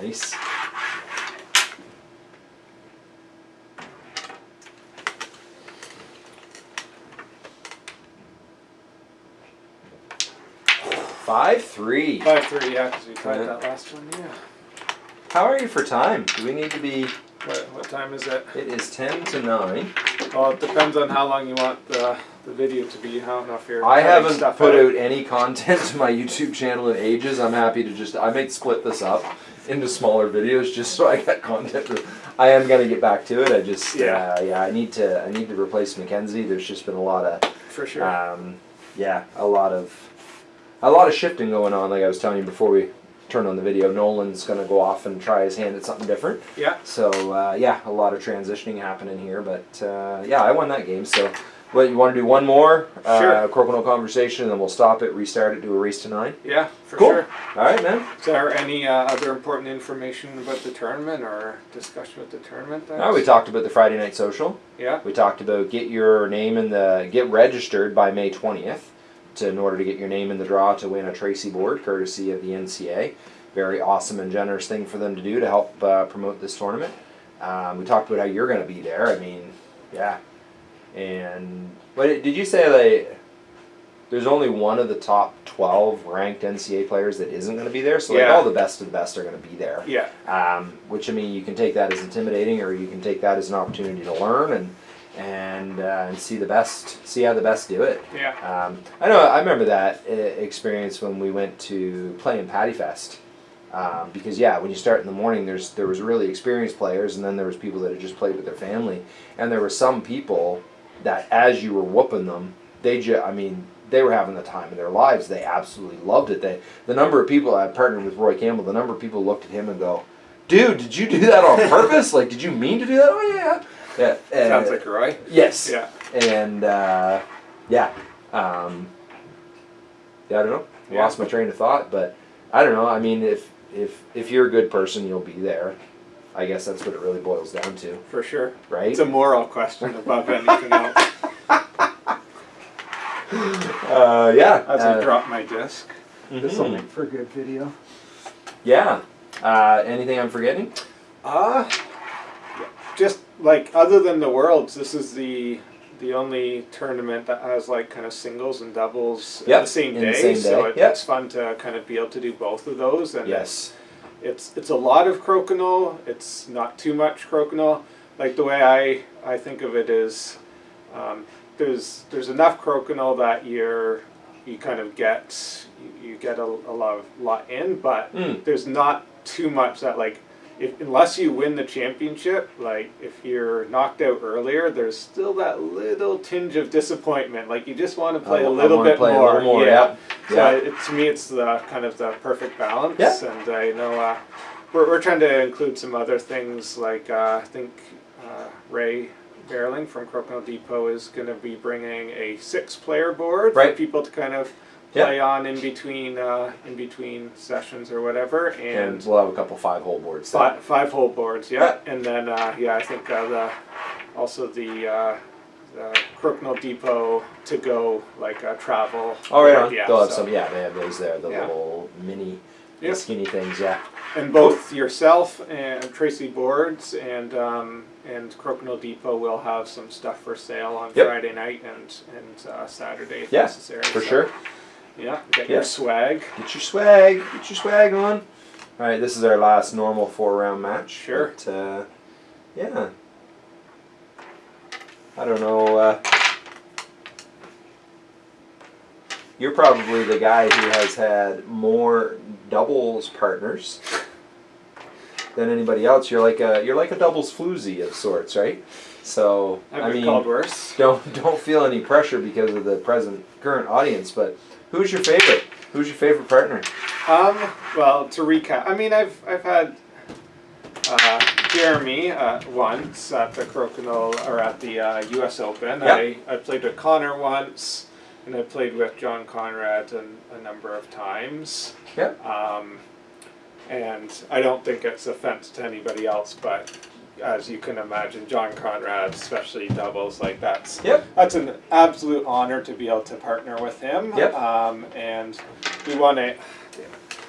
nice. Five three. 5 3, yeah, because we tried Yeah. that last one, yeah. How are you for time? Do we need to be? What, what time is it? It is ten to nine. Well, it depends on how long you want the, the video to be. I don't know if you're. I haven't put out any content to my YouTube channel in ages. I'm happy to just I might split this up into smaller videos just so I get content. I am gonna get back to it. I just Yeah. uh, yeah I need to I need to replace Mackenzie. There's just been a lot of For sure. um, yeah a lot of a lot of shifting going on. Like I was telling you before we turned on the video, Nolan's gonna go off and try his hand at something different. yeah. So uh, yeah, a lot of transitioning happening here, but uh, yeah, I won that game. So, what you want to do one more uh, Sure. Crokinole conversation, and then we'll stop it, restart it, do a race to nine. Yeah, for Cool. sure. All right, man. Is there any uh, other important information about the tournament or discussion with the tournament? Then? Now we talked about the Friday night social. Yeah. We talked about get your name in the get registered by May twentieth, to in order to get your name in the draw to win a Tracey board, courtesy of the NCA. Very awesome and generous thing for them to do to help uh, promote this tournament. Um, we talked about how you're going to be there. I mean, yeah. And what did you say? Like, there's only one of the top twelve ranked NCA players that isn't going to be there. So like Yeah. all the best of the best are going to be there. Yeah. Um, which I mean, you can take that as intimidating, or you can take that as an opportunity to learn and and uh, and see the best, see how the best do it. Yeah. Um, I know. I remember that uh, experience when we went to play in Patty Fest. Um, because yeah, when you start in the morning, there's there was really experienced players, and then there was people that had just played with their family, and there were some people that as you were whooping them, they just, I mean, they were having the time of their lives. They absolutely loved it. They, the number of people I partnered with Roy Campbell, the number of people looked at him and go, "Dude, did you do that on purpose? like, did you mean to do that? Oh yeah, yeah." yeah Sounds uh, like Roy. yes Yeah. and uh, yeah, um, yeah, I don't know. Yeah. Lost my train of thought, but I don't know. I mean, if if if you're a good person, you'll be there. I guess that's what it really boils down to, For sure. right? It's a moral question above anything else. Uh, yeah. As uh, I drop my disc. This will make for a good video. Yeah. Uh, anything I'm forgetting? Uh, just like other than the worlds, this is the the only tournament that has like kind of singles and doubles Yep, in the same in the day. same So day, it, yep. it's fun to kind of be able to do both of those. And Yes. it's it's a lot of crokinole. It's not too much crokinole, like the way I I think of it is, um, there's there's enough crokinole that you're you kind of get you, you get a, a lot of, lot in, but Mm. there's not too much that like if, unless you win the championship, like if you're knocked out earlier, there's still that little tinge of disappointment. Like you just want to play I- a little bit play a more. little more, yeah. yeah. So it, to me, it's the kind of the perfect balance. Yeah. And I know uh, we're we're trying to include some other things like uh, I think uh, Ray. Beierling from Crokinole Depot is going to be bringing a six-player board Right. for people to kind of Play on in between uh, in between sessions or whatever, And and we'll have a couple five hole boards. five, five hole boards, yeah. And then, uh, yeah, I think uh, the also the, uh, the Crokinole Depot to go like uh, travel. Oh, right board. Yeah, They'll have so- some. Yeah, they have those there. The Yeah. little mini, the Yep. skinny things. Yeah. And both yourself and Tracey Boards and um, and Crokinole Depot will have some stuff for sale on Yep. Friday night and and uh, Saturday if Yeah, necessary. For So, sure. Yeah, get Yeah. your swag. Get your swag. Get your swag on. All right, this is our last normal four round match. Sure. But, uh, yeah. I don't know. Uh, you're probably the guy who has had more doubles partners than anybody else. You're like a you're like a doubles floozy of sorts, right? So I've I mean, called worse. don't don't feel any pressure because of the present current audience. But who's your favorite? Who's your favorite partner? Um, well, to recap, I mean, I've I've had uh, Jeremy uh, once at the Crokinole or at the uh, U.S. Open. Yeah. I, I played with Connor once, and I played with John Conrad an, a number of times. Yeah. Um, and I don't think it's offense to anybody else, but as you can imagine, John Conrad, especially doubles, like that's Yep. that's an absolute honor to be able to partner with him. Yep. Um, and we won a,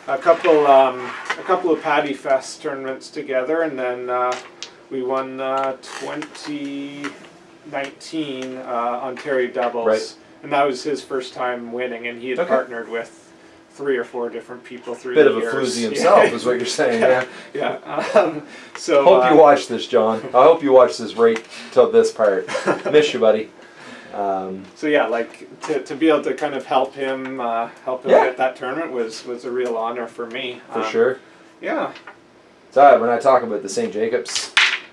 a couple um, a couple of Paddy Fest tournaments together, and then uh, we won uh, 2019 uh, Ontario doubles, Right. and that was his first time winning, and he had Okay. partnered with three or four different people through Bit the of a years. floozy himself, is what you're saying. Yeah. yeah. Um, so Hope uh, you watch this, John. I hope you watch this right till this part. Miss you, buddy. Um, So yeah, like to, to be able to kind of help him uh, help him Yeah. get that tournament was was a real honor for me. for Um, sure. Yeah. So when I talk about the St. Jacobs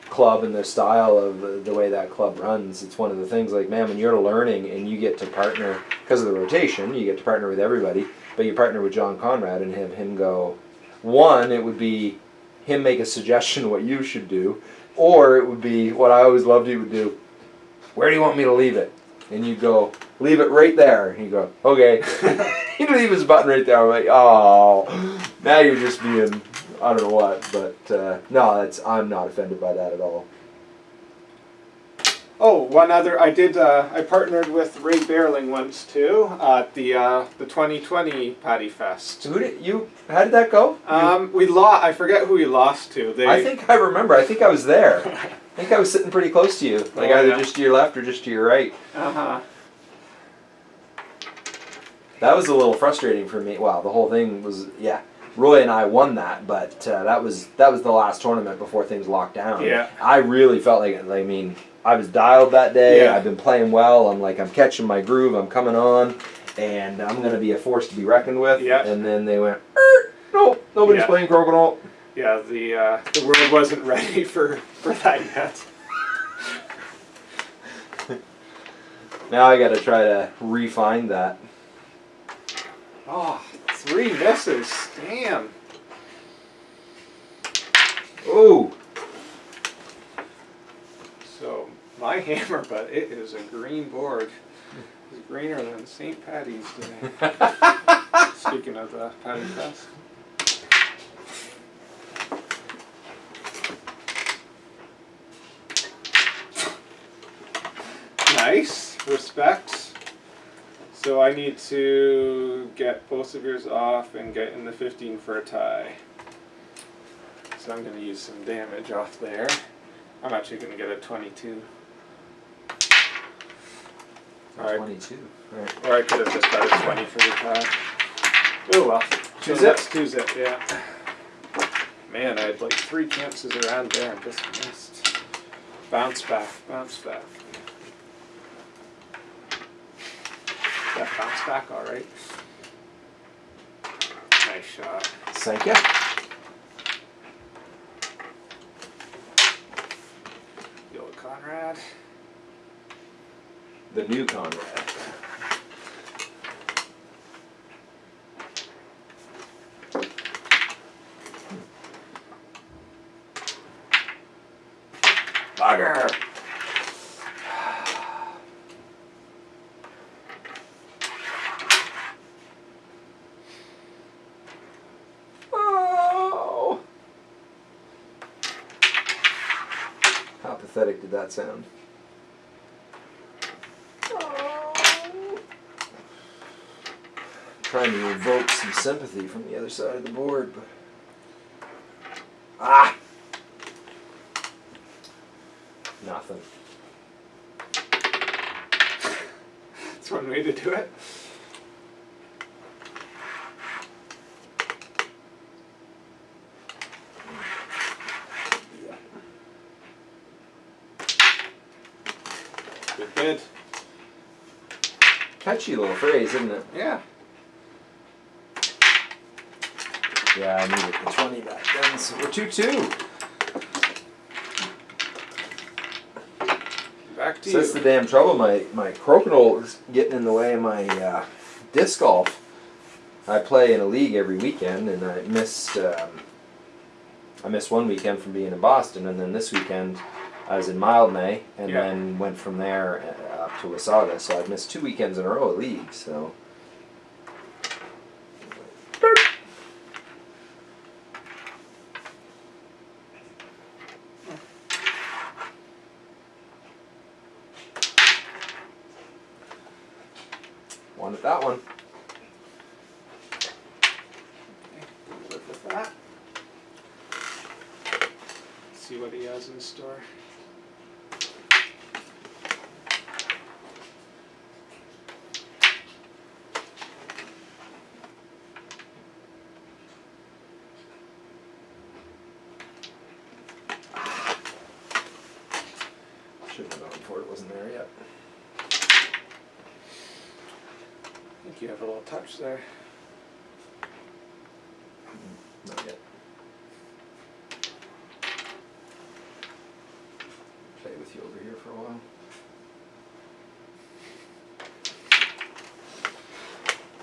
club and the style of the, the way that club runs, it's one of the things like, man, when you're learning and you get to partner, because of the rotation, you get to partner with everybody, but you partner with John Conrad and have him go, one, it would be him make a suggestion what you should do, or it would be what I always loved he would do, where do you want me to leave it? And you go, leave it right there. And you go, okay. He'd leave his button right there. I'm like, oh, now you're just being, I don't know what, but uh, no, that's I'm not offended by that at all. Oh, one other. I did. Uh, I partnered with Ray Beierling once too at the uh, the 2020 Paddy Fest. Who did you? How did that go? Um, we lost. I forget who we lost to. They. I think I remember. I think I was there. I think I was sitting pretty close to you, like Oh, either yeah. just to your left or just to your right. Uh huh. That was a little frustrating for me. Wow, the whole thing was yeah. Roy and I won that, but uh, that was that was the last tournament before things locked down. Yeah. I really felt like I mean I was dialed that day. Yeah. I've been playing well. I'm like I'm catching my groove. I'm coming on, and I'm gonna be a force to be reckoned with. Yeah. And then they went, er, nope, nobody's Yeah. playing Crocodile. Yeah. The uh, the world wasn't ready for for that yet. Now I got to try to refine that. Oh, three misses. Damn. Ooh. So my hammer, but it is a green board. It's greener than St. Patty's Day. Speaking of the Patty Fest. Nice. Respect. So I need to get both of yours off and get in the 15 for a tie. So I'm going to use some damage off there. I'm actually going to get a 22. Alright. 22. Right. Or I could have just got a 20 for the tie. Oh well. Two So zip? that's Two zip, yeah. Man, I had like three chances around there and just missed. Bounce back, bounce back. That bounce back all right. Nice shot. Thank you. Yo, Conrad. The new Conrad. Bugger! Oh! How pathetic did that sound? Trying to evoke some sympathy from the other side of the board, but ah, nothing. That's one way to do it. Good bid. Catchy little phrase, isn't it? Yeah. Yeah, I needed the twenty back then, so we're two two. Back to So that's the damn trouble. My my crokinole is getting in the way of my uh, disc golf. I play in a league every weekend, and I missed um, I missed one weekend from being in Boston, and then this weekend I was in Mildmay, and Yeah. then went from there uh, up to Wasaga. So I've missed two weekends in a row of league. So wanted that one. Live with that. See what he has in store. Shouldn't have gone for it. Wasn't there yet. I think you have a little touch there. Not yet. Play with you over here for a while.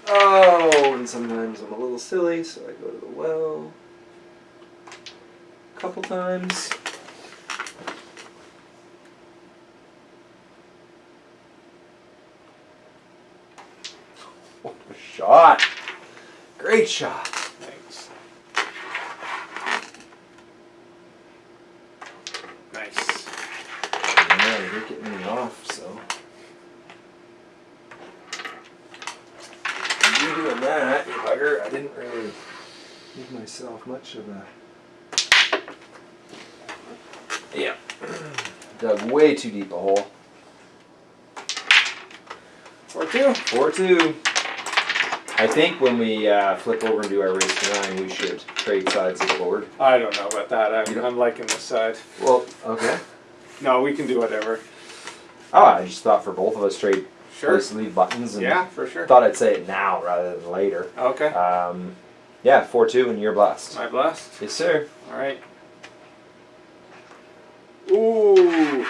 Oh, and sometimes I'm a little silly, so I go to the well. A couple times. What a shot! Great shot! Thanks. Nice. Yeah, you're getting me off, so. You doing that, you bugger. I didn't really give myself much of a. Yeah. Dug way too deep a hole. Four two. 4 2. I think when we uh, flip over and do our race to nine, we should trade sides of the board. I don't know about that. I'm, I'm liking this side. Well, okay. No, we can do whatever. Oh, I just thought for both of us trade Sure. place leave buttons and Yeah, for sure. thought I'd say it now rather than later. Okay. Um, yeah, 4 2, and you're blessed. My blessed. Yes, sir. All right. Ooh.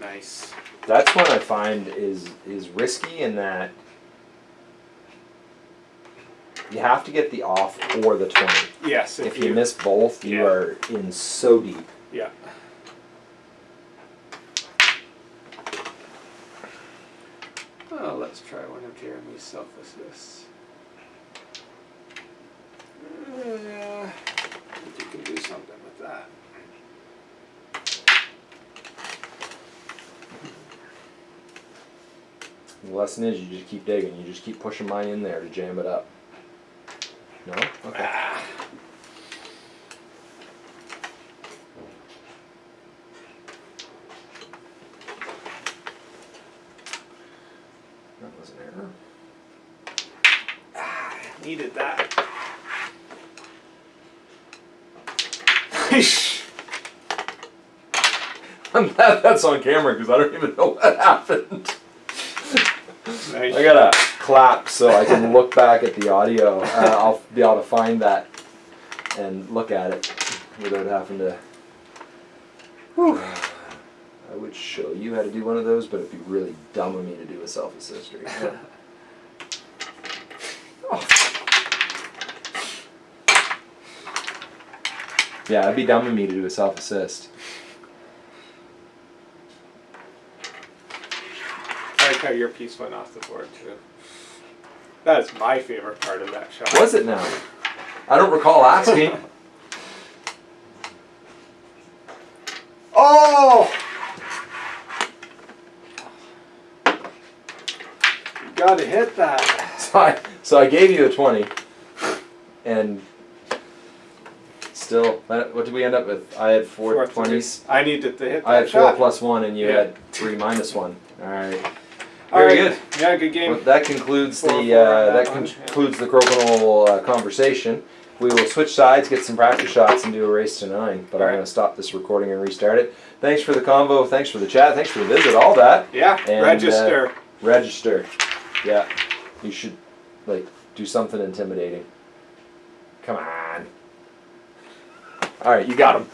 Nice. That's one I find is is risky in that you have to get the off or the 20. Yes. If, If you miss both, you Yeah. are in so deep. Yeah. Oh, let's try one of Jeremy's self-assists. Yeah, I think you can do something with that. The lesson is you just keep digging. You just keep pushing mine in there to jam it up. No? Okay. Ah. That was an error. Needed that. I'm glad that's on camera because I don't even know what happened. Nice. I gotta clap so I can look back at the audio. Uh, I'll be able to find that and look at it without having to. I would show you how to do one of those, but it'd be really dumb of me to do a self assist right. Oh. Yeah, it'd be dumb of me to do a self assist. I like how your piece went off the board too. That is my favorite part of that shot. Was it now? I don't recall asking. Oh! You gotta hit that. So I, so I gave you a 20, and still, uh, what did we end up with? I had four Four 20s. I needed to hit that I had four shot. plus one, and you Yeah. had three minus one. All right. All Very right. good. Yeah, good game. Well, that concludes Four, the four uh, that that concludes the crokinole uh, conversation. We will switch sides, get some practice shots, and do a race to nine. But I'm Alright. going to stop this recording and restart it. Thanks for the convo. Thanks for the chat. Thanks for the visit. All that. yeah, And, uh, register. Register. Yeah. You should like do something intimidating. Come on. All right, you got him.